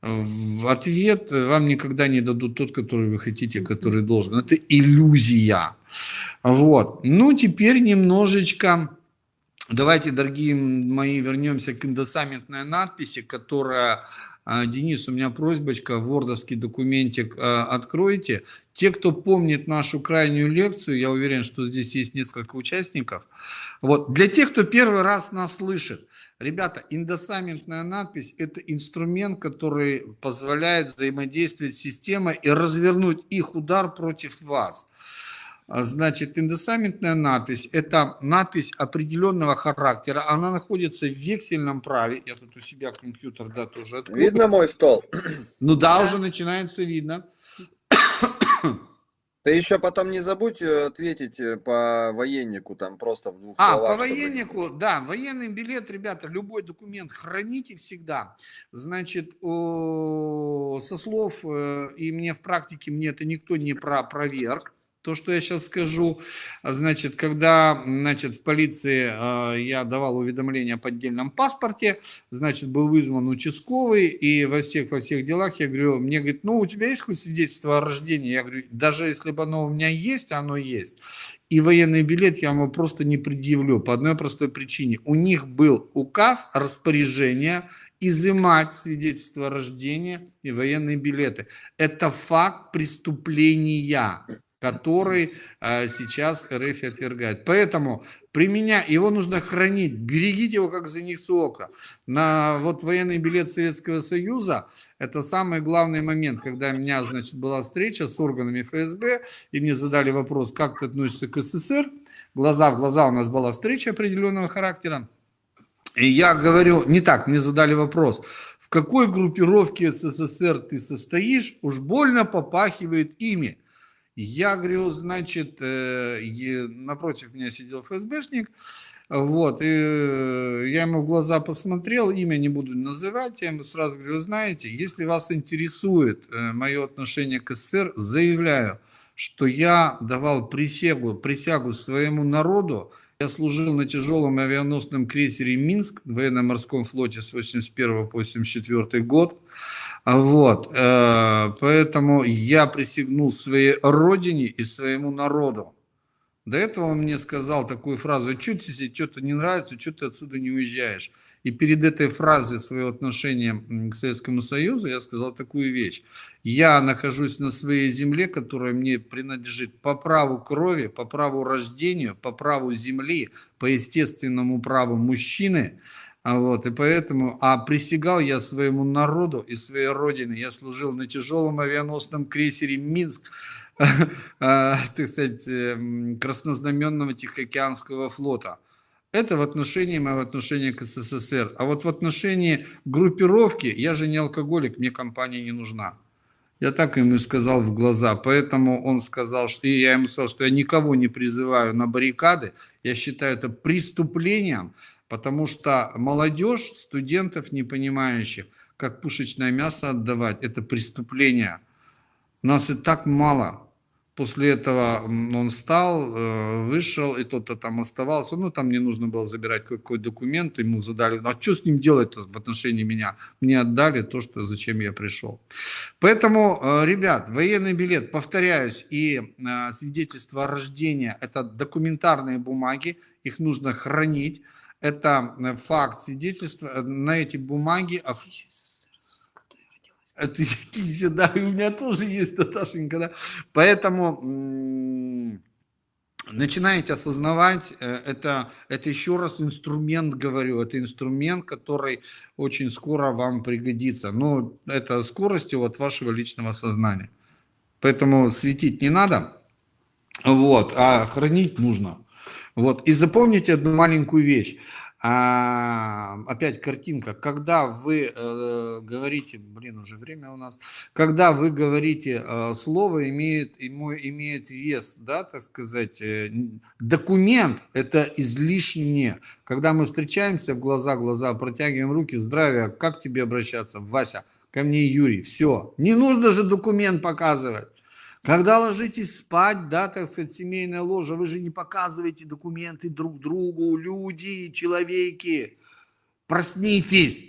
В ответ вам никогда не дадут тот, который вы хотите, который должен. Это иллюзия. Вот. Ну, теперь немножечко Давайте, дорогие мои, вернемся к индосамментной надписи, которая, а, Денис, у меня просьбочка, вордовский документик а, откройте. Те, кто помнит нашу крайнюю лекцию, я уверен, что здесь есть несколько участников. Вот. Для тех, кто первый раз нас слышит, ребята, индосамментная надпись – это инструмент, который позволяет взаимодействовать с системой и развернуть их удар против вас. А, значит, индосамментная надпись – это надпись определенного характера. Она находится в вексельном праве. Я тут у себя компьютер, да, тоже открою. Видно мой стол? Ну да, да. уже начинается видно. Ты еще потом не забудь э, ответить э, по военнику, там просто в двух а, словах. по чтобы- военнику, да, военный билет, ребята, любой документ храните всегда. Значит, со слов, э, и мне в практике, мне это никто не про проверк, то, что я сейчас скажу. А, Значит, когда, значит, в полиции э, я давал уведомление о поддельном паспорте, значит, был вызван участковый, и во всех, во всех делах я говорю, мне говорит, ну, у тебя есть хоть свидетельство о рождении? Я говорю, даже если бы оно у меня есть, оно есть. И военный билет я ему просто не предъявлю по одной простой причине. У них был указ, распоряжение изымать свидетельство о рождении и военные билеты. Это факт преступления, который э, сейчас РФ отвергает. Поэтому применя... его нужно хранить, берегите его как зеницу ока. На вот военный билет Советского Союза это самый главный момент, когда у меня, значит, была встреча с органами ФСБ, и мне задали вопрос, как ты относишься к СССР. Глаза в глаза у нас была встреча определенного характера. И я говорю, не так, мне задали вопрос, в какой группировке СССР ты состоишь, уж больно попахивает ими. Я говорю, значит, э, напротив меня сидел ФСБшник, вот, и я ему в глаза посмотрел, имя не буду называть, я ему сразу говорю, вы знаете, если вас интересует э, мое отношение к СССР, заявляю, что я давал присягу, присягу своему народу, я служил на тяжелом авианосном крейсере «Минск» в военно-морском флоте с 81 по 84 год. Вот, э, поэтому я присягнул своей родине и своему народу. До этого он мне сказал такую фразу, что тебе что-то не нравится, что ты отсюда не уезжаешь. И перед этой фразой своего отношения к Советскому Союзу я сказал такую вещь. Я нахожусь на своей земле, которая мне принадлежит по праву крови, по праву рождения, по праву земли, по естественному праву мужчины. А Вот, и поэтому, а присягал я своему народу и своей родине. Я служил на тяжелом авианосном крейсере «Минск», а, так сказать, эм, краснознаменного Тихоокеанского флота. Это в отношении моего отношения к СССР. А вот в отношении группировки, я же не алкоголик, мне компания не нужна. Я так ему сказал в глаза. Поэтому он сказал, что и я ему сказал, что я никого не призываю на баррикады. Я считаю это преступлением, потому что молодежь, студентов, не понимающих, как пушечное мясо отдавать, это преступление. Нас и так мало. После этого он встал, э, вышел, и тот-то там оставался. Ну, там не нужно было забирать какой документ. Ему задали, а что с ним делать в отношении меня? Мне отдали то, что, зачем я пришел. Поэтому, э, ребят, военный билет, повторяюсь, и э, свидетельство о рождении – это документарные бумаги, их нужно хранить. Это э, факт свидетельства. Э, На эти бумаги оф- это да, у меня тоже есть, Наташенька, да. Поэтому начинаете осознавать, э, это, это еще раз инструмент, говорю, это инструмент, который очень скоро вам пригодится. Но это скоростью от вашего личного сознания. Поэтому светить не надо, вот, а хранить нужно. Вот. И запомните одну маленькую вещь. А, опять картинка. Когда вы э, говорите, блин, уже время у нас, когда вы говорите э, слово имеет, ему, имеет вес, да, так сказать, э, документ это излишне. Когда мы встречаемся в глаза глаза, протягиваем руки, здравия, как тебе обращаться, Вася, ко мне Юрий, все. Не нужно же документ показывать. Когда ложитесь спать, да, так сказать, семейная ложа, вы же не показываете документы друг другу, люди, человеки. Проснитесь.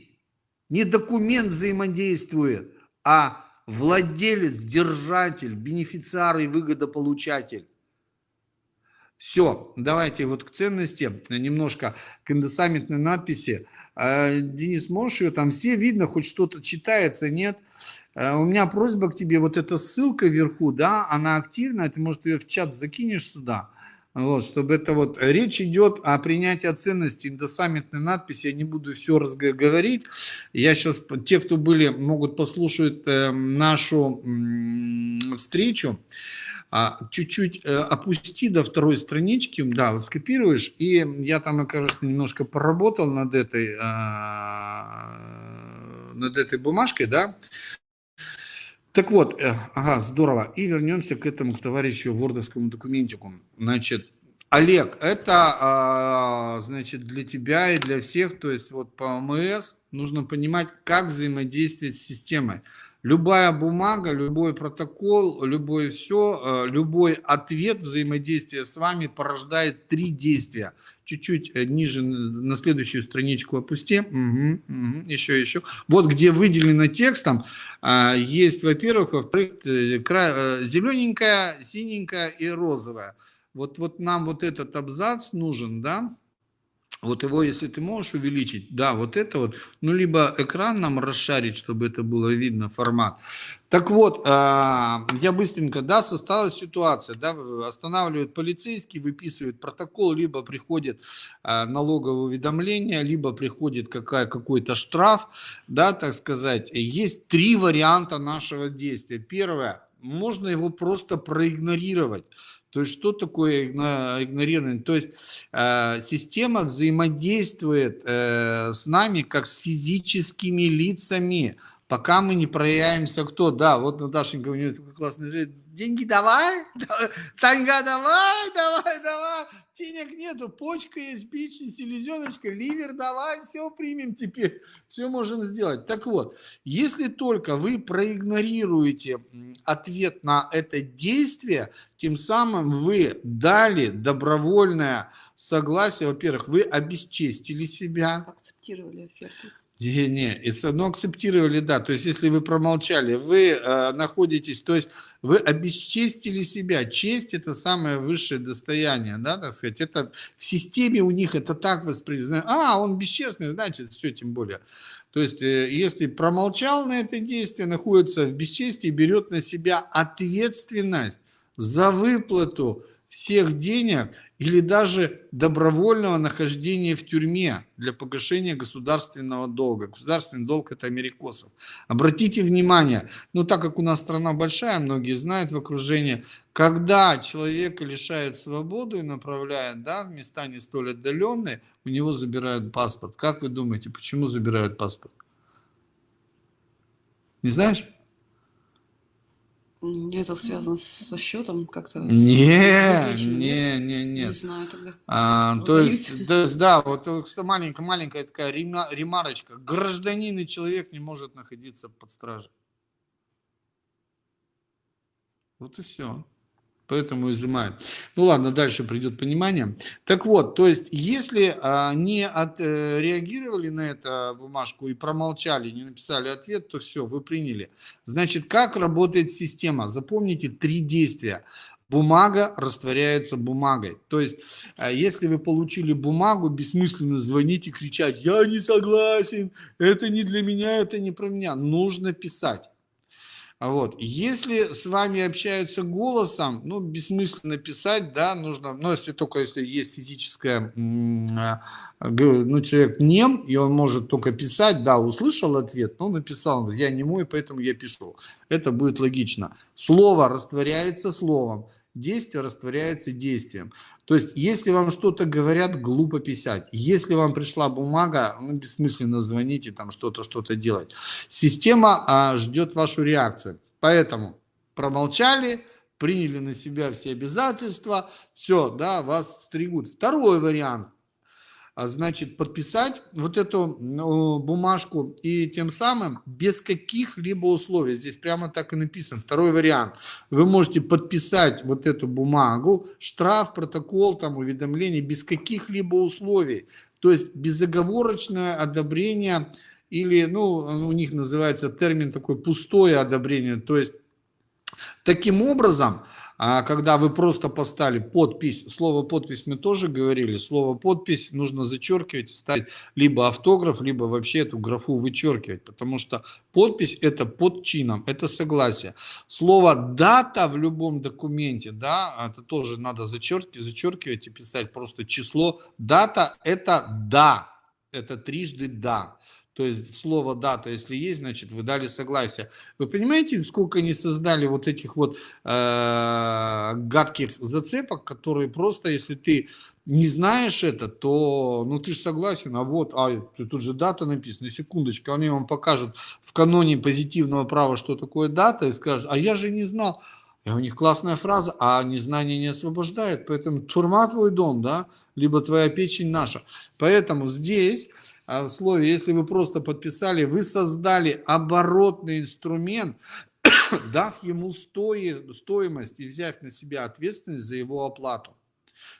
Не документ взаимодействует, а владелец, держатель, бенефициар и выгодополучатель. Все, давайте вот к ценности, немножко к индосаммитной надписи. А, Денис, можешь ее там все видно, хоть что-то читается, нет? Э, У меня просьба к тебе, вот эта ссылка вверху, да, она активная, ты, может, ее в чат закинешь сюда, вот, чтобы это вот, речь идет о принятии ценности индосаммитной надписи, я не буду все разговорить, я сейчас, те, кто были, могут послушать э, нашу м, встречу, а, чуть-чуть э, опусти до второй странички, да, вот скопируешь, и я там, кажется, немножко поработал над этой, а, над этой бумажкой, да, Так вот, э, ага, здорово. И вернемся к этому, к товарищу вордовскому документику. Значит, Олег, это, а, значит, для тебя и для всех, то есть вот по ОМС нужно понимать, как взаимодействовать с системой. Любая бумага, любой протокол, любое все, э, любой ответ взаимодействия с вами порождает три действия. Чуть-чуть э, ниже на следующую страничку опусти. Угу, угу, еще, еще. Вот где выделено текстом, а, есть, во-первых, во-вторых, э, зелененькая, синенькая и розовая. Вот, вот нам вот этот абзац нужен, да, вот его, если ты можешь увеличить, да, вот это вот, ну, либо экран нам расшарить, чтобы это было видно, формат. Так вот, а, я быстренько, да, состоялась ситуация, да, останавливают полицейский, выписывает протокол, либо приходит а, налоговое уведомление, либо приходит какая, какой-то штраф, да, так сказать. Есть три варианта нашего действия. Первое, можно его просто проигнорировать. То есть что такое игнорирование? То есть э, система взаимодействует э, с нами как с физическими лицами, пока мы не проявимся кто. Да, вот Наташенька у нее такой классный жизнь. Деньги давай, Таньга давай, давай, давай денег нету, почка есть, печень, селезеночка, ливер, давай, все примем теперь, все можем сделать. Так вот, если только вы проигнорируете ответ на это действие, тем самым вы дали добровольное согласие, во-первых, вы обесчестили себя. Акцептировали оферту. Не, не, ну акцептировали, да, то есть если вы промолчали, вы э, находитесь, то есть вы обесчестили себя. Честь – это самое высшее достояние, да, так сказать. Это в системе у них это так воспринимается. А, он бесчестный, значит, все тем более. То есть, э, если промолчал на это действие, находится в бесчестии, берет на себя ответственность за выплату всех денег или даже добровольного нахождения в тюрьме для погашения государственного долга. Государственный долг – это америкосов. Обратите внимание, ну так как у нас страна большая, многие знают в окружении, когда человека лишают свободы и направляют да, в места не столь отдаленные, у него забирают паспорт. Как вы думаете, почему забирают паспорт? Не знаешь? Это связано со счетом как-то? Не, не, не, не. Не знаю тогда. А, то, есть, то есть, да, вот маленькая, маленькая такая ремарочка. Гражданин и человек не может находиться под стражей. Вот и все поэтому изымают. Ну ладно, дальше придет понимание. Так вот, то есть, если а, не отреагировали э, на эту бумажку и промолчали, не написали ответ, то все, вы приняли. Значит, как работает система? Запомните три действия. Бумага растворяется бумагой. То есть, а, если вы получили бумагу, бессмысленно звонить и кричать, я не согласен, это не для меня, это не про меня. Нужно писать. Вот. Если с вами общаются голосом, ну, бессмысленно писать, да, нужно, ну, если только если есть физическое, а, ну, человек нем, и он может только писать, да, услышал ответ, но написал, я не мой, поэтому я пишу. Это будет логично. Слово растворяется словом, действие растворяется действием. То есть, если вам что-то говорят, глупо писать. Если вам пришла бумага, ну, бессмысленно звонить и там что-то, что-то делать. Система а, ждет вашу реакцию. Поэтому промолчали, приняли на себя все обязательства, все, да, вас стригут. Второй вариант – значит, подписать вот эту ну, бумажку и тем самым без каких-либо условий, здесь прямо так и написано, второй вариант, вы можете подписать вот эту бумагу, штраф, протокол, там, уведомление без каких-либо условий, то есть безоговорочное одобрение или, ну, у них называется термин такой пустое одобрение, то есть таким образом а когда вы просто поставили подпись, слово подпись мы тоже говорили, слово подпись нужно зачеркивать, ставить либо автограф, либо вообще эту графу вычеркивать, потому что подпись это под чином, это согласие. Слово дата в любом документе, да, это тоже надо зачеркивать, зачеркивать и писать просто число. Дата это да, это трижды да. То есть слово дата, если есть, значит вы дали согласие. Вы понимаете, сколько они создали вот этих вот э, гадких зацепок, которые просто, если ты не знаешь это, то, ну, ты же согласен, а вот, а, тут же дата написана, секундочку, они вам покажут в каноне позитивного права, что такое дата, и скажут, а я же не знал. И у них классная фраза, а незнание не освобождает, поэтому турма твой дом, да, либо твоя печень наша. Поэтому здесь в слове, если вы просто подписали, вы создали оборотный инструмент, дав ему стоимость и взяв на себя ответственность за его оплату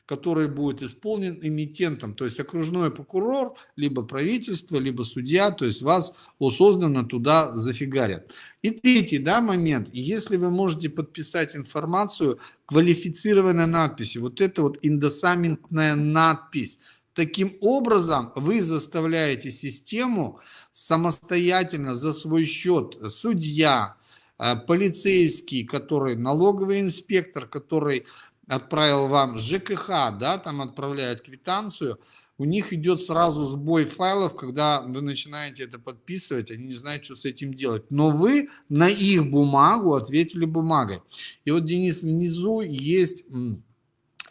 который будет исполнен эмитентом, то есть окружной прокурор, либо правительство, либо судья, то есть вас осознанно туда зафигарят. И третий да, момент, если вы можете подписать информацию квалифицированной надписью, вот это вот индосаментная надпись, Таким образом, вы заставляете систему самостоятельно за свой счет, судья, э, полицейский, который налоговый инспектор, который отправил вам ЖКХ, да, там отправляет квитанцию, у них идет сразу сбой файлов, когда вы начинаете это подписывать, они не знают, что с этим делать. Но вы на их бумагу ответили бумагой. И вот, Денис, внизу есть,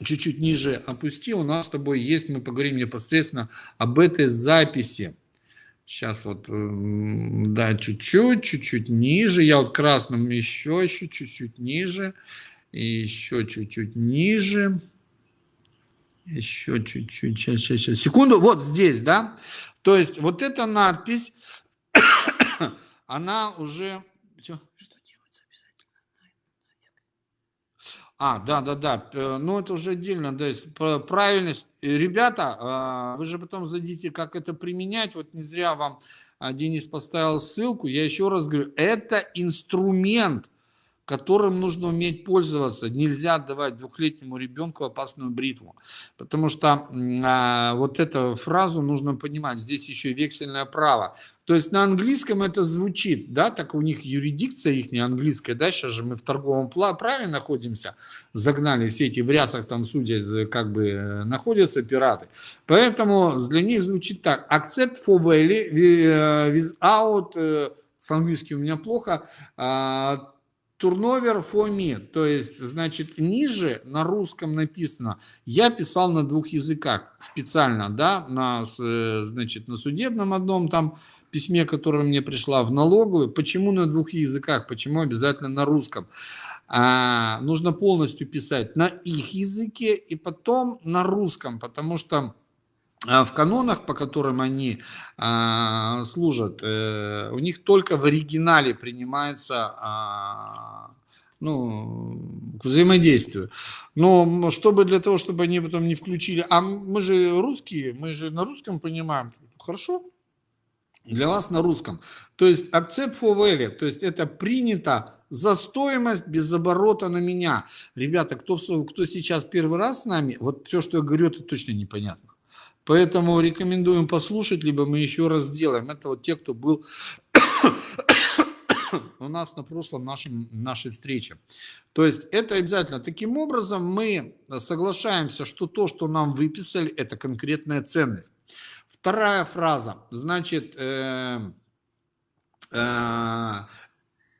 чуть-чуть ниже опусти, у нас с тобой есть, мы поговорим непосредственно об этой записи. Сейчас вот, да, чуть-чуть, чуть-чуть ниже. Я вот красным еще, еще чуть-чуть ниже. И еще чуть-чуть ниже. Еще чуть-чуть. Сейчас, сейчас, сейчас. Секунду. Вот здесь, да? То есть вот эта надпись, она уже... Что делать А, да, да, да. Э, ну, это уже отдельно. То есть правильность. Ребята, а, вы же потом задите, как это применять. Вот не зря вам а, Денис поставил ссылку. Я еще раз говорю, это инструмент которым нужно уметь пользоваться. Нельзя отдавать двухлетнему ребенку опасную бритву. Потому что а, вот эту фразу нужно понимать. Здесь еще вексельное право. То есть на английском это звучит, да, так у них юридикция их не английская, да, сейчас же мы в торговом праве находимся, загнали все эти в рясах там судья, как бы э, находятся пираты. Поэтому для них звучит так, accept for value э, without, э, с английским у меня плохо, а, Турновер фоми, то есть, значит, ниже на русском написано. Я писал на двух языках специально, да, на, значит, на судебном одном там письме, которое мне пришла в налоговую. Почему на двух языках? Почему обязательно на русском? А, нужно полностью писать на их языке и потом на русском, потому что в канонах, по которым они а, служат, э, у них только в оригинале принимается а, ну, к взаимодействию. Но чтобы для того, чтобы они потом не включили, а мы же русские, мы же на русском понимаем, хорошо, для вас на русском. То есть accept for value, то есть это принято за стоимость без оборота на меня. Ребята, кто, кто сейчас первый раз с нами, вот все, что я говорю, это точно непонятно. Поэтому рекомендуем послушать, либо мы еще раз сделаем. Это вот те, кто был у нас на прошлом нашем, нашей встрече. То есть это обязательно. Таким образом мы соглашаемся, что то, что нам выписали, это конкретная ценность. Вторая фраза. Значит, э, э,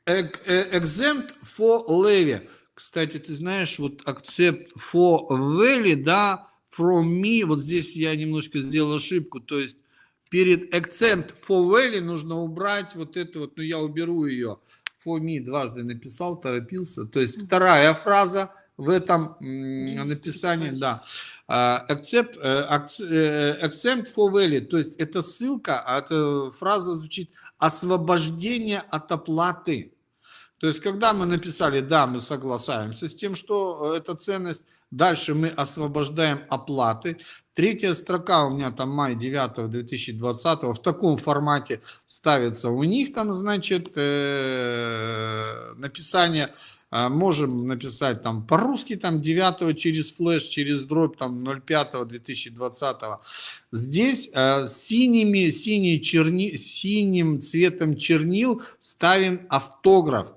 э exempt for levy. Кстати, ты знаешь, вот accept for levy, да, from me, вот здесь я немножко сделал ошибку, то есть перед accent for value нужно убрать вот это вот, ну я уберу ее, for me дважды написал, торопился, то есть вторая фраза в этом написании, да, а, accept, э, э, accent for value, то есть это ссылка, а эта фраза звучит освобождение от оплаты. То есть, когда мы написали, да, мы соглашаемся с тем, что э, эта ценность Дальше мы освобождаем оплаты. Третья строка у меня там май 9 2020 в таком формате ставится. У них там, значит, э, написание э, можем написать там по-русски там 9 через флеш, через дробь там 05 2020. Здесь э, синими, синий черни, синим цветом чернил ставим автограф.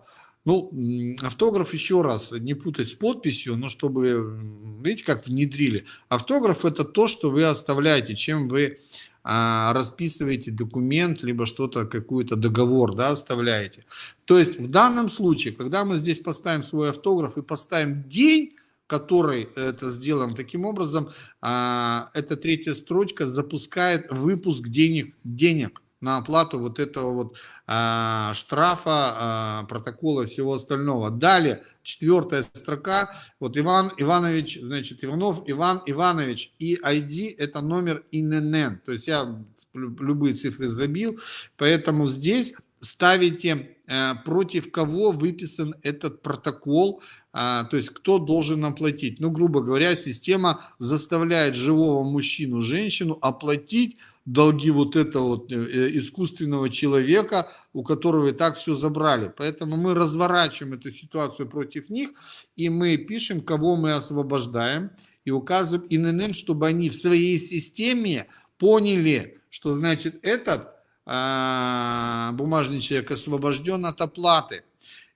Ну, автограф еще раз, не путать с подписью, но чтобы, видите, как внедрили. Автограф это то, что вы оставляете, чем вы а, расписываете документ, либо что-то, какой-то договор, да, оставляете. То есть в данном случае, когда мы здесь поставим свой автограф и поставим день, который это сделан таким образом, а, эта третья строчка запускает выпуск денег, денег на оплату вот этого вот а, штрафа, а, протокола всего остального. Далее, четвертая строка, вот Иван Иванович, значит, Иванов Иван Иванович, и ID это номер ИНН, то есть я любые цифры забил, поэтому здесь ставите э, против кого выписан этот протокол, а, то есть кто должен оплатить. Ну, грубо говоря, система заставляет живого мужчину, женщину оплатить долги вот этого вот э, э, искусственного человека, у которого и так все забрали. Поэтому мы разворачиваем эту ситуацию против них, и мы пишем, кого мы освобождаем, и указываем ИНН, чтобы они в своей системе поняли, что значит этот а, бумажный человек освобожден от оплаты.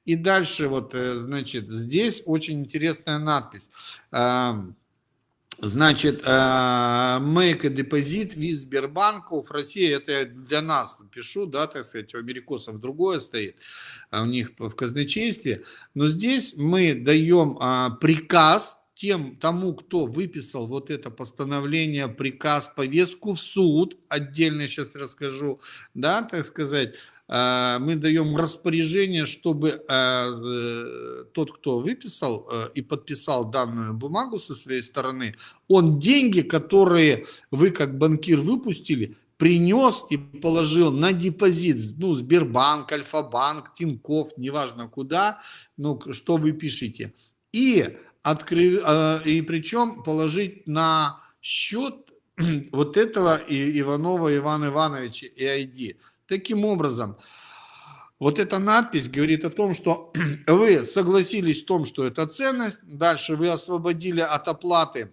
И дальше вот, э, значит, здесь очень интересная надпись. Значит, э, make a deposit with Сбербанков. Россия, это я для нас пишу, да, так сказать, у америкосов другое стоит, а у них в казначействе. Но здесь мы даем а, приказ тем, тому, кто выписал вот это постановление, приказ, повестку в суд, отдельно сейчас расскажу, да, так сказать, мы даем распоряжение, чтобы э, э, тот, кто выписал и подписал данную бумагу со своей стороны, он деньги, которые вы как банкир выпустили, принес и положил на депозит, ну, Сбербанк, Альфа-банк, Тиньков, неважно куда, ну, что вы пишете. И, откры... и причем положить на счет вот этого Иванова Ивана Ивановича и ID. Таким образом, вот эта надпись говорит о том, что вы согласились в том, что это ценность, дальше вы освободили от оплаты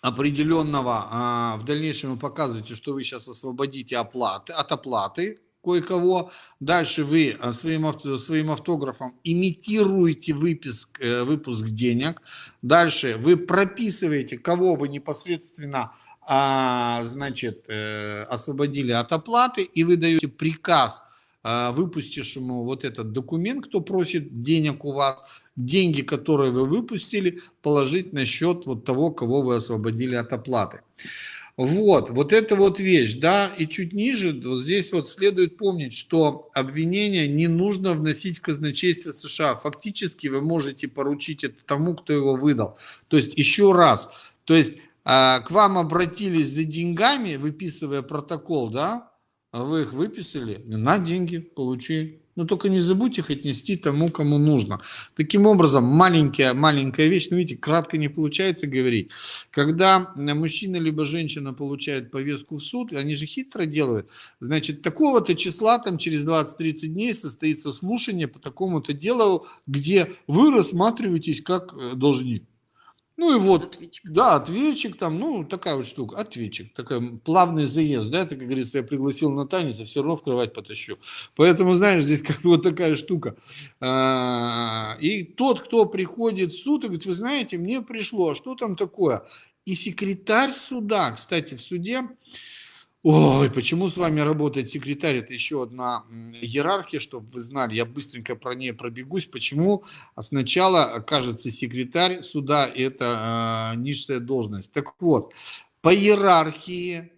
определенного, а, в дальнейшем вы показываете, что вы сейчас освободите оплаты, от оплаты кое-кого, дальше вы а, своим, своим автографом имитируете выпуск, э, выпуск денег, дальше вы прописываете, кого вы непосредственно а, значит, э, освободили от оплаты, и вы даете приказ а, выпустившему вот этот документ, кто просит денег у вас, деньги, которые вы выпустили, положить на счет вот того, кого вы освободили от оплаты. Вот, вот это вот вещь, да, и чуть ниже, вот здесь вот следует помнить, что обвинение не нужно вносить в казначейство США. Фактически вы можете поручить это тому, кто его выдал. То есть, еще раз, то есть к вам обратились за деньгами, выписывая протокол, да, а вы их выписали, на деньги получи. Но только не забудьте их отнести тому, кому нужно. Таким образом, маленькая, маленькая вещь, ну видите, кратко не получается говорить. Когда мужчина либо женщина получает повестку в суд, они же хитро делают, значит, такого-то числа, там через 20-30 дней состоится слушание по такому-то делу, где вы рассматриваетесь как э, должник. Ну и вот, ответчик. да, ответчик там, ну такая вот штука, ответчик, такой плавный заезд, да, это, как говорится, я пригласил на танец, а все равно в кровать потащу. Поэтому, знаешь, здесь как вот такая штука. А, и тот, кто приходит в суд и говорит, вы знаете, мне пришло, а что там такое? И секретарь суда, кстати, в суде, Ой, почему с вами работает секретарь? Это еще одна иерархия, чтобы вы знали. Я быстренько про нее пробегусь. Почему? А сначала, кажется, секретарь суда – это э, низшая должность. Так вот, по иерархии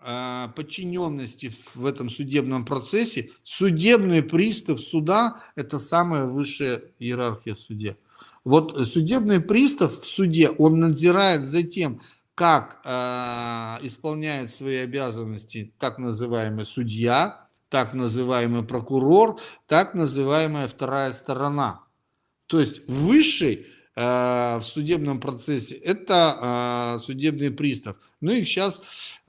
э, подчиненности в этом судебном процессе судебный пристав суда – это самая высшая иерархия в суде. Вот судебный пристав в суде, он надзирает за тем, как э, исполняет свои обязанности так называемый судья, так называемый прокурор, так называемая вторая сторона. То есть высший э, в судебном процессе это э, судебный пристав. Ну их сейчас э,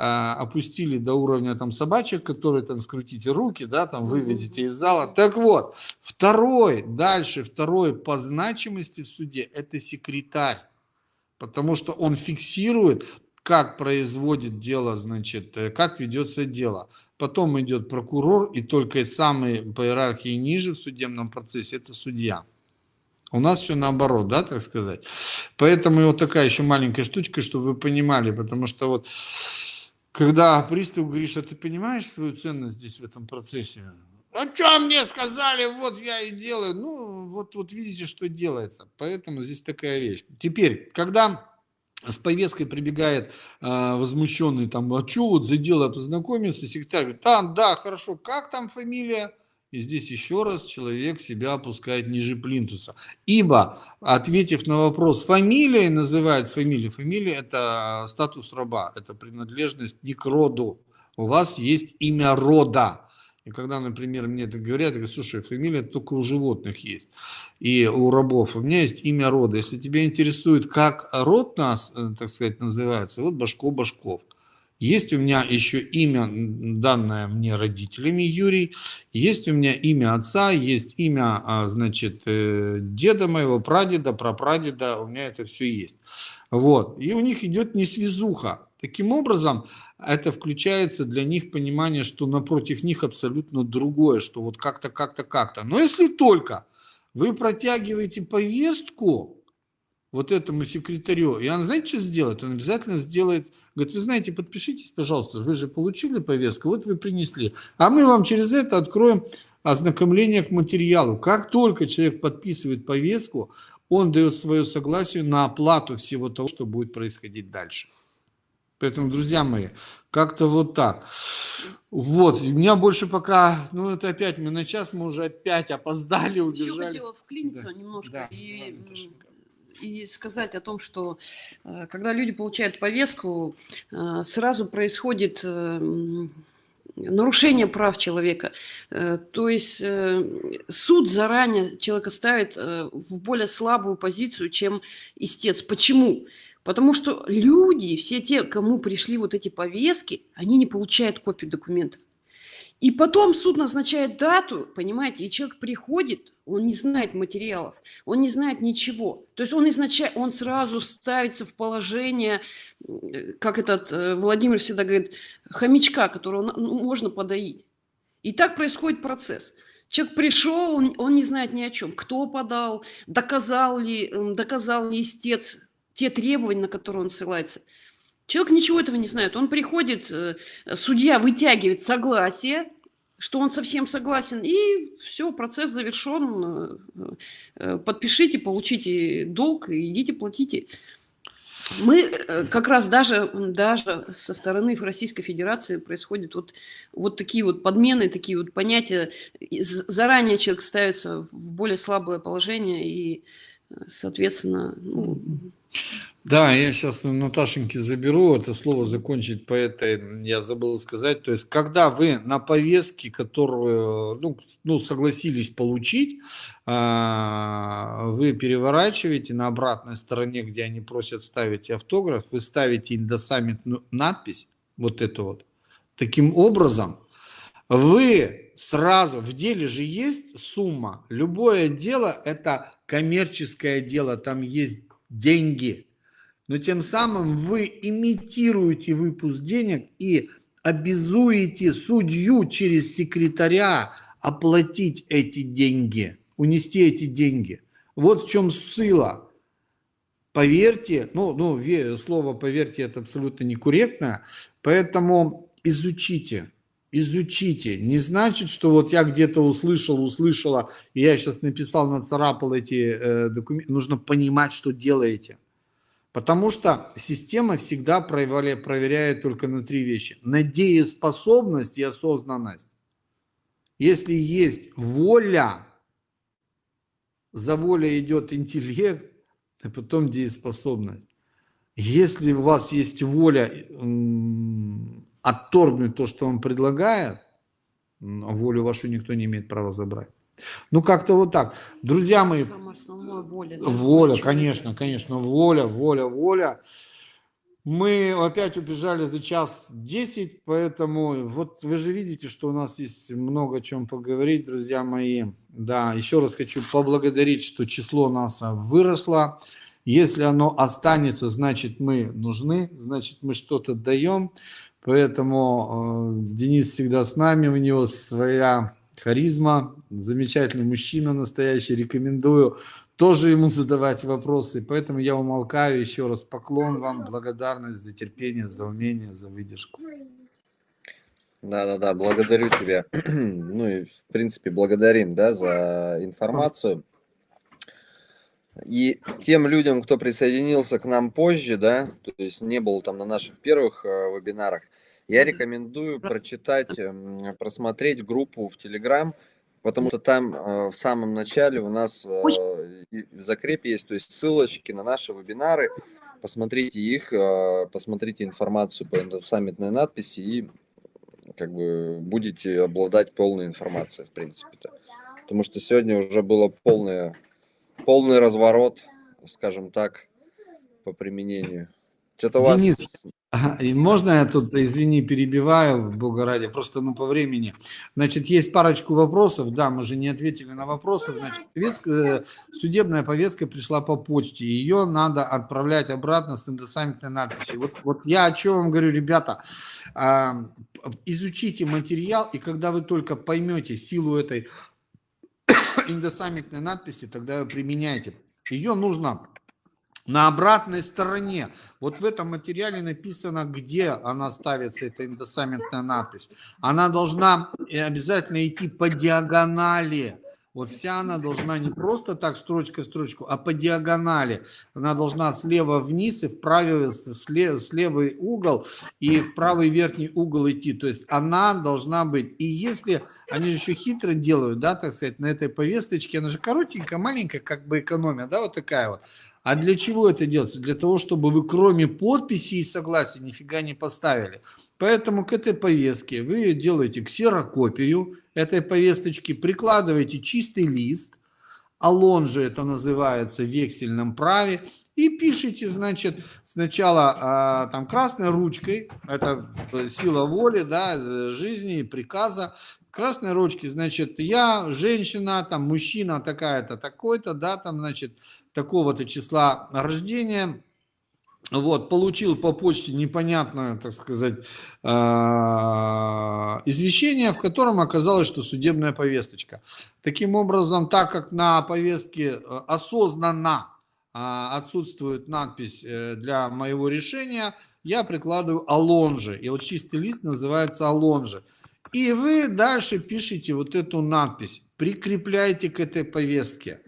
опустили до уровня там собачек, которые там скрутите руки, да, там выведите из зала. Так вот, второй, дальше второй по значимости в суде это секретарь потому что он фиксирует, как производит дело, значит, э, как ведется дело. Потом идет прокурор, и только самый по иерархии ниже в судебном процессе это судья. У нас все наоборот, да, так сказать. Поэтому вот такая еще маленькая штучка, чтобы вы понимали, потому что вот когда пристав говорит, а ты понимаешь свою ценность здесь в этом процессе? А что мне сказали, вот я и делаю. Ну, вот, вот видите, что делается. Поэтому здесь такая вещь. Теперь, когда с повесткой прибегает э, возмущенный, там, а что вот за дело познакомиться, секретарь говорит, да, да, хорошо, как там фамилия? И здесь еще раз человек себя опускает ниже плинтуса. Ибо, ответив на вопрос, фамилия называет фамилию. Фамилия – это статус раба, это принадлежность не к роду. У вас есть имя рода. И когда, например, мне это говорят, я говорю, слушай, фамилия только у животных есть и у рабов. У меня есть имя рода. Если тебя интересует, как род нас, э, так сказать, называется, вот Башко Башков. Есть у меня еще имя, данное мне родителями, Юрий. Есть у меня имя отца, есть имя, а, значит, э, деда моего, прадеда, прапрадеда. У меня это все есть. Вот. И у них идет несвязуха. Таким образом, это включается для них понимание, что напротив них абсолютно другое, что вот как-то, как-то, как-то. Но если только вы протягиваете повестку вот этому секретарю, и он, знаете, что сделает? Он обязательно сделает, говорит, вы знаете, подпишитесь, пожалуйста, вы же получили повестку, вот вы принесли, а мы вам через это откроем ознакомление к материалу. Как только человек подписывает повестку, он дает свое согласие на оплату всего того, что будет происходить дальше. Поэтому, друзья мои, как-то вот так. Вот, у меня больше пока, ну это опять мы на час, мы уже опять опоздали, убежали. Еще хотела вклиниться да. немножко да. и, и сказать о том, что э, когда люди получают повестку, э, сразу происходит э, нарушение прав человека. То есть суд заранее человека ставит в более слабую позицию, чем истец. Почему? Потому что люди, все те, кому пришли вот эти повестки, они не получают копию документов. И потом суд назначает дату, понимаете, и человек приходит, он не знает материалов, он не знает ничего. То есть он, изначально, он сразу ставится в положение, как этот э, Владимир всегда говорит, хомячка, которого ну, можно подоить. И так происходит процесс. Человек пришел, он, он не знает ни о чем. Кто подал, доказал ли, доказал ли истец те требования, на которые он ссылается. Человек ничего этого не знает. Он приходит, э, судья вытягивает согласие, что он совсем согласен, и все, процесс завершен. Э, э, подпишите, получите долг, идите платите. Мы как раз даже, даже со стороны Российской Федерации происходят вот, вот такие вот подмены, такие вот понятия. Заранее человек ставится в более слабое положение, и, соответственно, ну, да, я сейчас Наташеньке заберу это слово закончить по этой, я забыл сказать. То есть, когда вы на повестке, которую ну, ну, согласились получить, а, вы переворачиваете на обратной стороне, где они просят ставить автограф, вы ставите индосаммит надпись, вот эту вот. Таким образом, вы сразу, в деле же есть сумма, любое дело это коммерческое дело, там есть деньги. Но тем самым вы имитируете выпуск денег и обязуете судью через секретаря оплатить эти деньги, унести эти деньги. Вот в чем сила. Поверьте, ну, ну слово поверьте это абсолютно некорректно, поэтому изучите, изучите. Не значит, что вот я где-то услышал, услышала, и я сейчас написал, нацарапал эти э, документы. Нужно понимать, что делаете. Потому что система всегда проверяет, только на три вещи. На дееспособность и осознанность. Если есть воля, за волей идет интеллект, а потом дееспособность. Если у вас есть воля отторгнуть то, что он предлагает, волю вашу никто не имеет права забрать. Ну, как-то вот так. Друзья мои, воля, да, воля конечно, конечно, воля, воля, воля. Мы опять убежали за час 10, поэтому вот вы же видите, что у нас есть много о чем поговорить, друзья мои. Да, еще раз хочу поблагодарить, что число нас выросло. Если оно останется, значит мы нужны, значит мы что-то даем. Поэтому э, Денис всегда с нами, у него своя харизма, замечательный мужчина настоящий, рекомендую тоже ему задавать вопросы. Поэтому я умолкаю, еще раз поклон вам, благодарность за терпение, за умение, за выдержку. Да-да-да, благодарю тебя. Ну и, в принципе, благодарим, да, за информацию. И тем людям, кто присоединился к нам позже, да, то есть не был там на наших первых э, вебинарах, я рекомендую прочитать, эм, просмотреть группу в Telegram, потому что там э, в самом начале у нас э, в закрепе есть, то есть ссылочки на наши вебинары, посмотрите их, э, посмотрите информацию по саммитной надписи и как бы будете обладать полной информацией, в принципе-то. Потому что сегодня уже было полное, полный разворот, скажем так, по применению. Что-то у вас... Денис, и можно я тут, извини, перебиваю, бога ради, просто ну, по времени. Значит, есть парочку вопросов, да, мы же не ответили на вопросы. Значит, повестка, э, судебная повестка пришла по почте, ее надо отправлять обратно с индосаммитной надписью. Вот, вот я о чем вам говорю, ребята, а, изучите материал, и когда вы только поймете силу этой индосаммитной надписи, тогда применяйте. Ее нужно на обратной стороне, вот в этом материале написано, где она ставится, эта индосаммитная надпись. Она должна э, обязательно идти по диагонали. Вот вся она должна не просто так строчка в строчку, а по диагонали. Она должна слева вниз и в правый, слева, слевый угол и в правый верхний угол идти. То есть она должна быть. И если они же еще хитро делают, да, так сказать, на этой повесточке, она же коротенькая, маленькая, как бы экономия, да, вот такая вот. А для чего это делается? Для того, чтобы вы кроме подписи и согласия нифига не поставили. Поэтому к этой повестке вы делаете ксерокопию этой повесточки, прикладываете чистый лист, алон же это называется в вексельном праве, и пишите, значит, сначала а, там красной ручкой, это сила воли, да, жизни, приказа, красной ручки, значит, я женщина, там мужчина такая-то, такой-то, да, там, значит, такого-то числа рождения, вот, получил по почте непонятное, так сказать, а, извещение, в котором оказалось, что судебная повесточка. Таким образом, так как на повестке э, осознанно а, отсутствует надпись э, для моего решения, я прикладываю алонжи. И вот чистый лист называется алонжи. И вы дальше пишите вот эту надпись, прикрепляйте к этой повестке.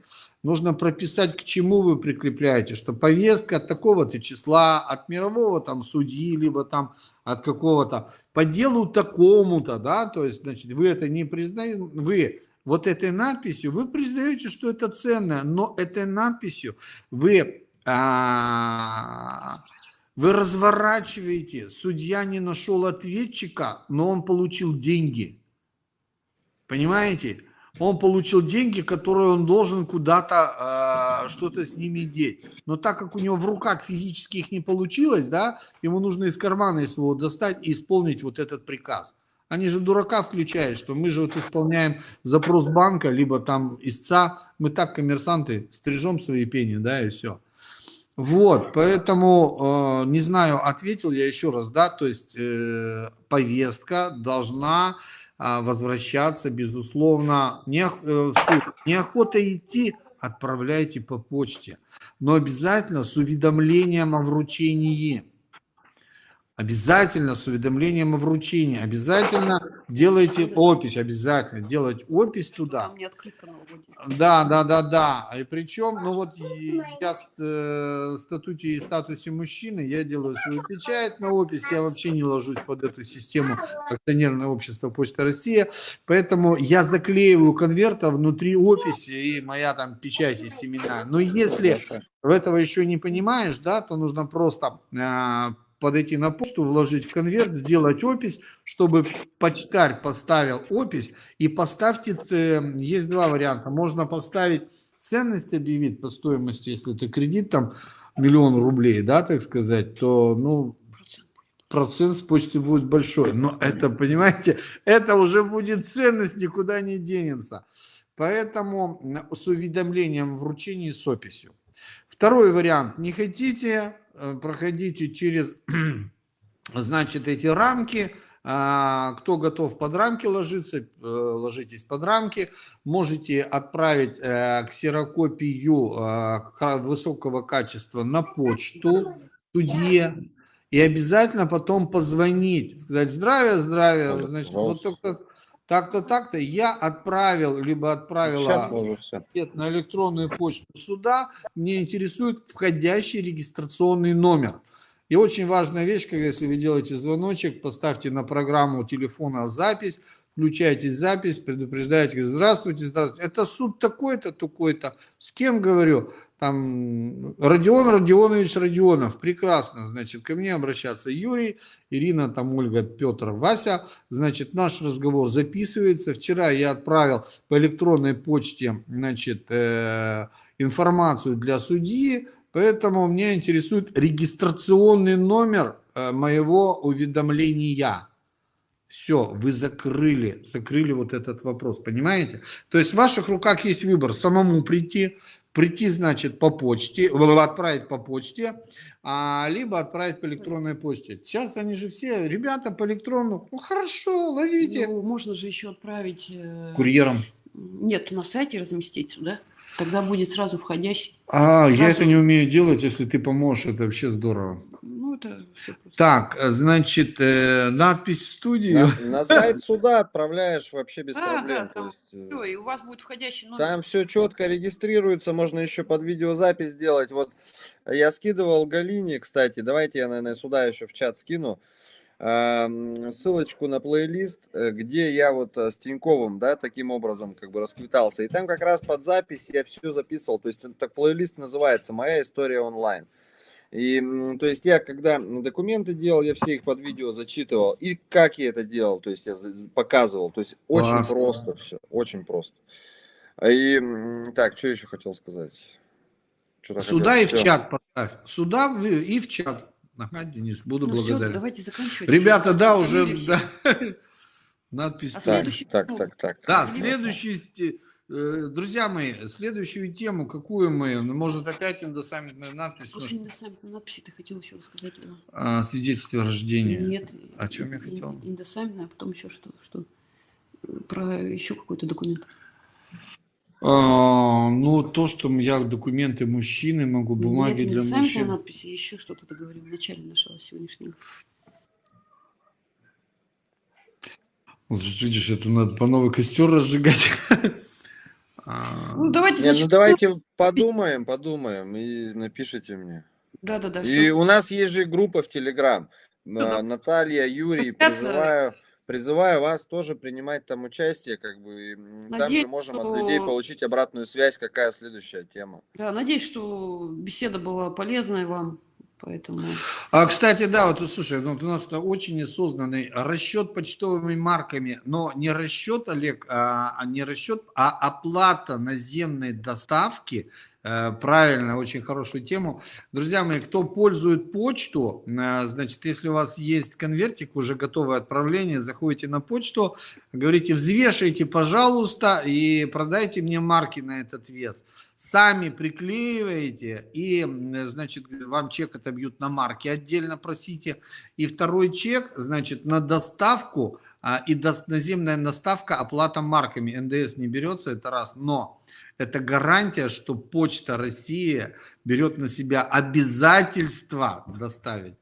Нужно прописать, к чему вы прикрепляете, что повестка от такого-то числа, от мирового там судьи, либо там от какого-то, по делу такому-то, да, то есть, значит, вы это не признаете, вы вот этой надписью, вы признаете, что это ценное, но этой надписью вы, а, вы разворачиваете, судья не нашел ответчика, но он получил деньги. Понимаете? он получил деньги, которые он должен куда-то э, что-то с ними деть. Но так как у него в руках физически их не получилось, да, ему нужно из кармана своего достать и исполнить вот этот приказ. Они же дурака включают, что мы же вот исполняем запрос банка, либо там истца, мы так, коммерсанты, стрижем свои пени, да, и все. Вот, поэтому, э, не знаю, ответил я еще раз, да, то есть э, повестка должна а, возвращаться, безусловно. Не, э, неохота идти, отправляйте по почте. Но обязательно с уведомлением о вручении. Обязательно с уведомлением о вручении. Обязательно делайте опись. Обязательно делать опись туда. Да, да, да, да. И причем, ну вот я в э, статуте и статусе мужчины, я делаю свою печать на опись. Я вообще не ложусь под эту систему акционерное общество Почта Россия. Поэтому я заклеиваю конверта внутри описи и моя там печать и семена. Но если в этого еще не понимаешь, да, то нужно просто а, подойти на почту, вложить в конверт, сделать опись, чтобы почтарь поставил опись и поставьте, есть два варианта, можно поставить ценность объявить по стоимости, если это кредит там миллион рублей, да, так сказать, то, ну, процент с почты будет большой, но это, понимаете, это уже будет ценность, никуда не денется. Поэтому с уведомлением вручения с описью. Второй вариант. Не хотите Э, проходите через, значит, эти рамки. А, кто готов под рамки ложиться, э, ложитесь под рамки. Можете отправить э, ксерокопию высокого качества на почту судье. и обязательно потом позвонить, сказать здравия, здравия, значит, вот только так-то, так-то я отправил, либо отправила ответ на электронную почту суда, мне интересует входящий регистрационный номер. И очень важная вещь, когда если вы делаете звоночек, поставьте на программу телефона запись, включайте запись, предупреждаете, здравствуйте, здравствуйте. Это суд такой-то, такой-то. С кем говорю? Там Родион Родионович Родионов. Прекрасно. Значит, ко мне обращаться Юрий, Ирина, там Ольга, Петр, Вася. Значит, наш разговор записывается. Вчера я отправил по электронной почте, значит, э, информацию для судьи, поэтому меня интересует регистрационный номер э, моего уведомления. Все, вы закрыли, закрыли вот этот вопрос, понимаете? То есть в ваших руках есть выбор самому прийти, прийти, значит, по почте, отправить по почте, а, либо отправить по электронной почте. Сейчас они же все, ребята, по электрону, ну хорошо, ловите. Ну, можно же еще отправить... э, Курьером. Нет, на сайте разместить сюда. Тогда будет сразу входящий. А, я Сразу. это не умею делать, если ты поможешь, это вообще здорово. Это все просто. Так, значит, э, надпись в студию. На, на сайт суда отправляешь вообще без Да, проблем. да, там есть, э, Всё, и у вас будет входящий номер. Там все четко регистрируется, можно еще под видеозапись сделать. Вот я скидывал Галине, кстати, давайте я, наверное, сюда еще в чат скину эм, ссылочку на плейлист, э, где я вот э, с Тиньковым, да, таким образом как бы расквитался. И там как раз под запись я все записывал. То есть это плейлист называется «Моя история онлайн». И, то есть, я когда документы делал, я все их под видео зачитывал. И как я это делал, то есть, я показывал. То есть, очень Классно. просто все, очень просто. И, так, что еще хотел сказать? Что-то Сюда хотел- и в всё. чат поставь. Сюда и в чат. Ага, Денис, буду Ну, благодарен. давайте заканчивать. Ребята, да, уже да. надпись. А Так, следующий- так, так, так. Да, э, друзья мои, следующую тему, какую мы, ну, может опять индосаммитная надпись, После может, индосаммитной надписи ты хотел еще рассказать? А, свидетельство о рождении. Нет. О чем я хотел? ин- Индосаммитная, а потом еще что? что? Про еще какой-то документ. А, ну, то, что я документы мужчины могу, бумаги Нет, для индосаммитная мужчин. надписи, еще что-то ты говорил в начале нашего сегодняшнего. Видишь, это надо по новый костер разжигать. А, Ну, давайте, Не, значит, ну давайте подумаем, подумаем и напишите мне. Да-да-да, И все. у нас есть же группа в Телеграм. да. А, Наталья, Юрий, призываю, призываю вас тоже принимать там участие, как бы и, м, там Надеюсь, мы можем от что- людей получить обратную связь, какая следующая тема. Да, надеюсь, что беседа была полезной вам, поэтому... А, кстати, да, вот слушай, ну, вот у нас очень осознанный расчет почтовыми марками, но не расчет, Олег, а, а не расчет, а оплата наземной доставки. Э, Правильно, очень хорошую тему. Друзья мои, кто пользует почту, э, значит, если у вас есть конвертик, уже готовое отправление, заходите на почту, говорите, взвешайте, пожалуйста, и продайте мне марки на этот вес сами приклеиваете, и, значит, вам чек отобьют на марки, отдельно просите. И второй чек, значит, на доставку, а, и наземная доставка, оплата марками. НДС не берется, это раз, но это гарантия, что Почта России берет на себя обязательство доставить.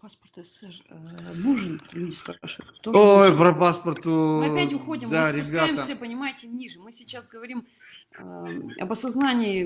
Паспорт СССР э, нужен, люди спрашивают. Ой, нужен. про паспорту. Мы опять уходим, Да, мы спускаемся, ребята. понимаете, ниже. Мы сейчас говорим э, об осознании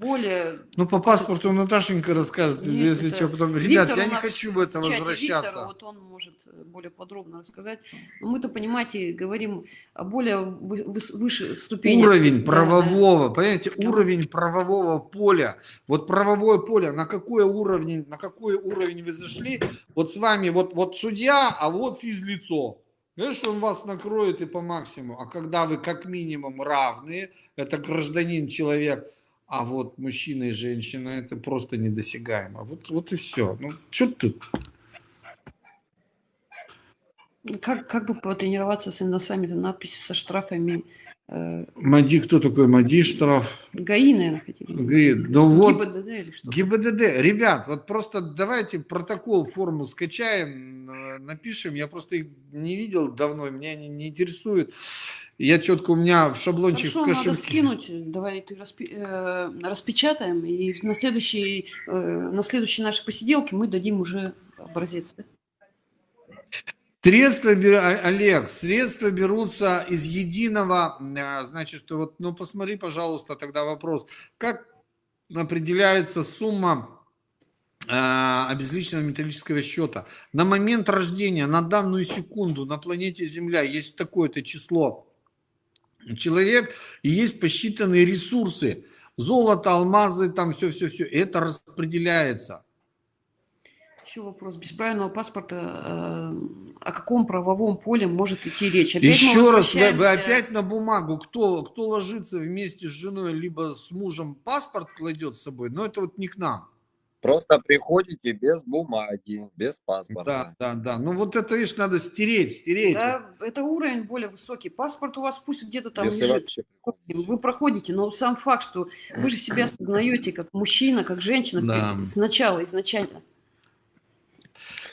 более... Ну, по паспорту Наташенька расскажет, Нет, если это что, потом. Виктор Ребят, у я не хочу в это возвращаться. Виктора, вот он может э, более подробно рассказать. Мы-то, понимаете, говорим о более вы- вы- выше ступени. Уровень Да, правового, понимаете, Да. уровень правового поля. Вот правовое поле, на какой уровень, на какой уровень вы зашли? Вот с вами вот, вот судья, а вот физлицо. Знаешь, он вас накроет и по максимуму. А когда вы как минимум равные, это гражданин, человек, а вот мужчина и женщина, это просто недосягаемо. Вот, вот и все. Ну, что тут? Как, как бы потренироваться с индосаммитой надписью со штрафами? Мади, кто такой Мади, штраф? ГАИ, наверное, хотели. Говорит, Ну вот, ГИБДД или что? ГИБДД, ребят, вот просто давайте протокол, форму скачаем, э, напишем. Я просто их не видел давно, меня не, не интересует. Я четко у меня в шаблончик Хорошо, в надо кошельке. скинуть, давай ты распи- э, распечатаем, и на следующей, э, на следующей нашей посиделке мы дадим уже образец. да? Средства, Олег, средства берутся из единого, а, значит, что вот, ну посмотри, пожалуйста, тогда вопрос, как определяется сумма а, обезличенного металлического счета? На момент рождения, на данную секунду на планете Земля есть такое-то число человек и есть посчитанные ресурсы, золото, алмазы, там все-все-все, это распределяется. Еще вопрос. Без правильного паспорта э, о каком правовом поле может идти речь? Опять Еще раз, вы, вы опять на бумагу, кто, кто ложится вместе с женой, либо с мужем, паспорт кладет с собой, но это вот не к нам. Просто приходите без бумаги, без Да, паспорта. да, да. Ну вот это, видишь, надо стереть, стереть. Да, это уровень более высокий. Паспорт у вас пусть где-то там Если лежит. вообще. Вы проходите, но сам факт, что вы же себя осознаете как мужчина, как женщина Да. сначала, изначально.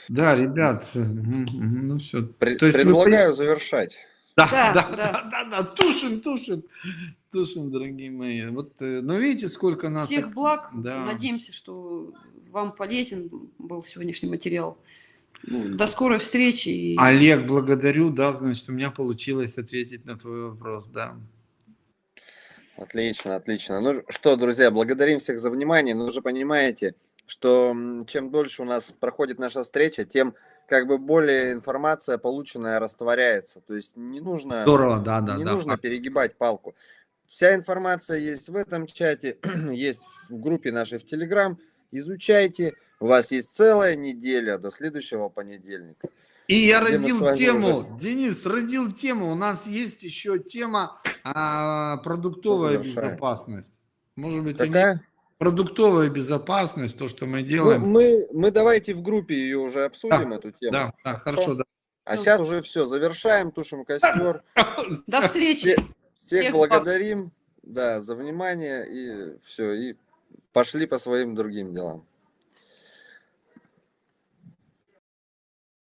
Да, ребят, ну все. При- То есть вы Предлагаю завершать. Да, Да, да, да. да, да, да, тушим, тушим, тушим, дорогие мои. Вот, э, ну видите, сколько нас... Всех благ. Да. Надеемся, что вам полезен был сегодняшний материал. Ну, До скорой встречи. и- Олег, благодарю, да, значит, у меня получилось ответить на твой вопрос, да. Отлично, отлично. Ну что, друзья, благодарим всех за внимание. Но вы же понимаете, что чем дольше у нас проходит наша встреча, тем как бы более информация полученная растворяется. То есть не нужно, Здорово, да, да, не да. нужно факт. перегибать палку. Вся информация есть в этом чате, есть в группе нашей в Телеграм. Изучайте. У вас есть целая неделя до следующего понедельника. И я где родил тему, Денис, родил тему. У нас есть еще тема а, продуктовая Завершаем. безопасность. Может быть, они- Какая? Продуктовая безопасность, то, что мы Ну, делаем. мы, мы давайте в группе ее уже обсудим, эту тему. да, да, хорошо, да. А сейчас уже все, завершаем, тушим костер. До встречи. Все- всех Всех благ. благодарим да, за внимание и все, и пошли по своим другим делам.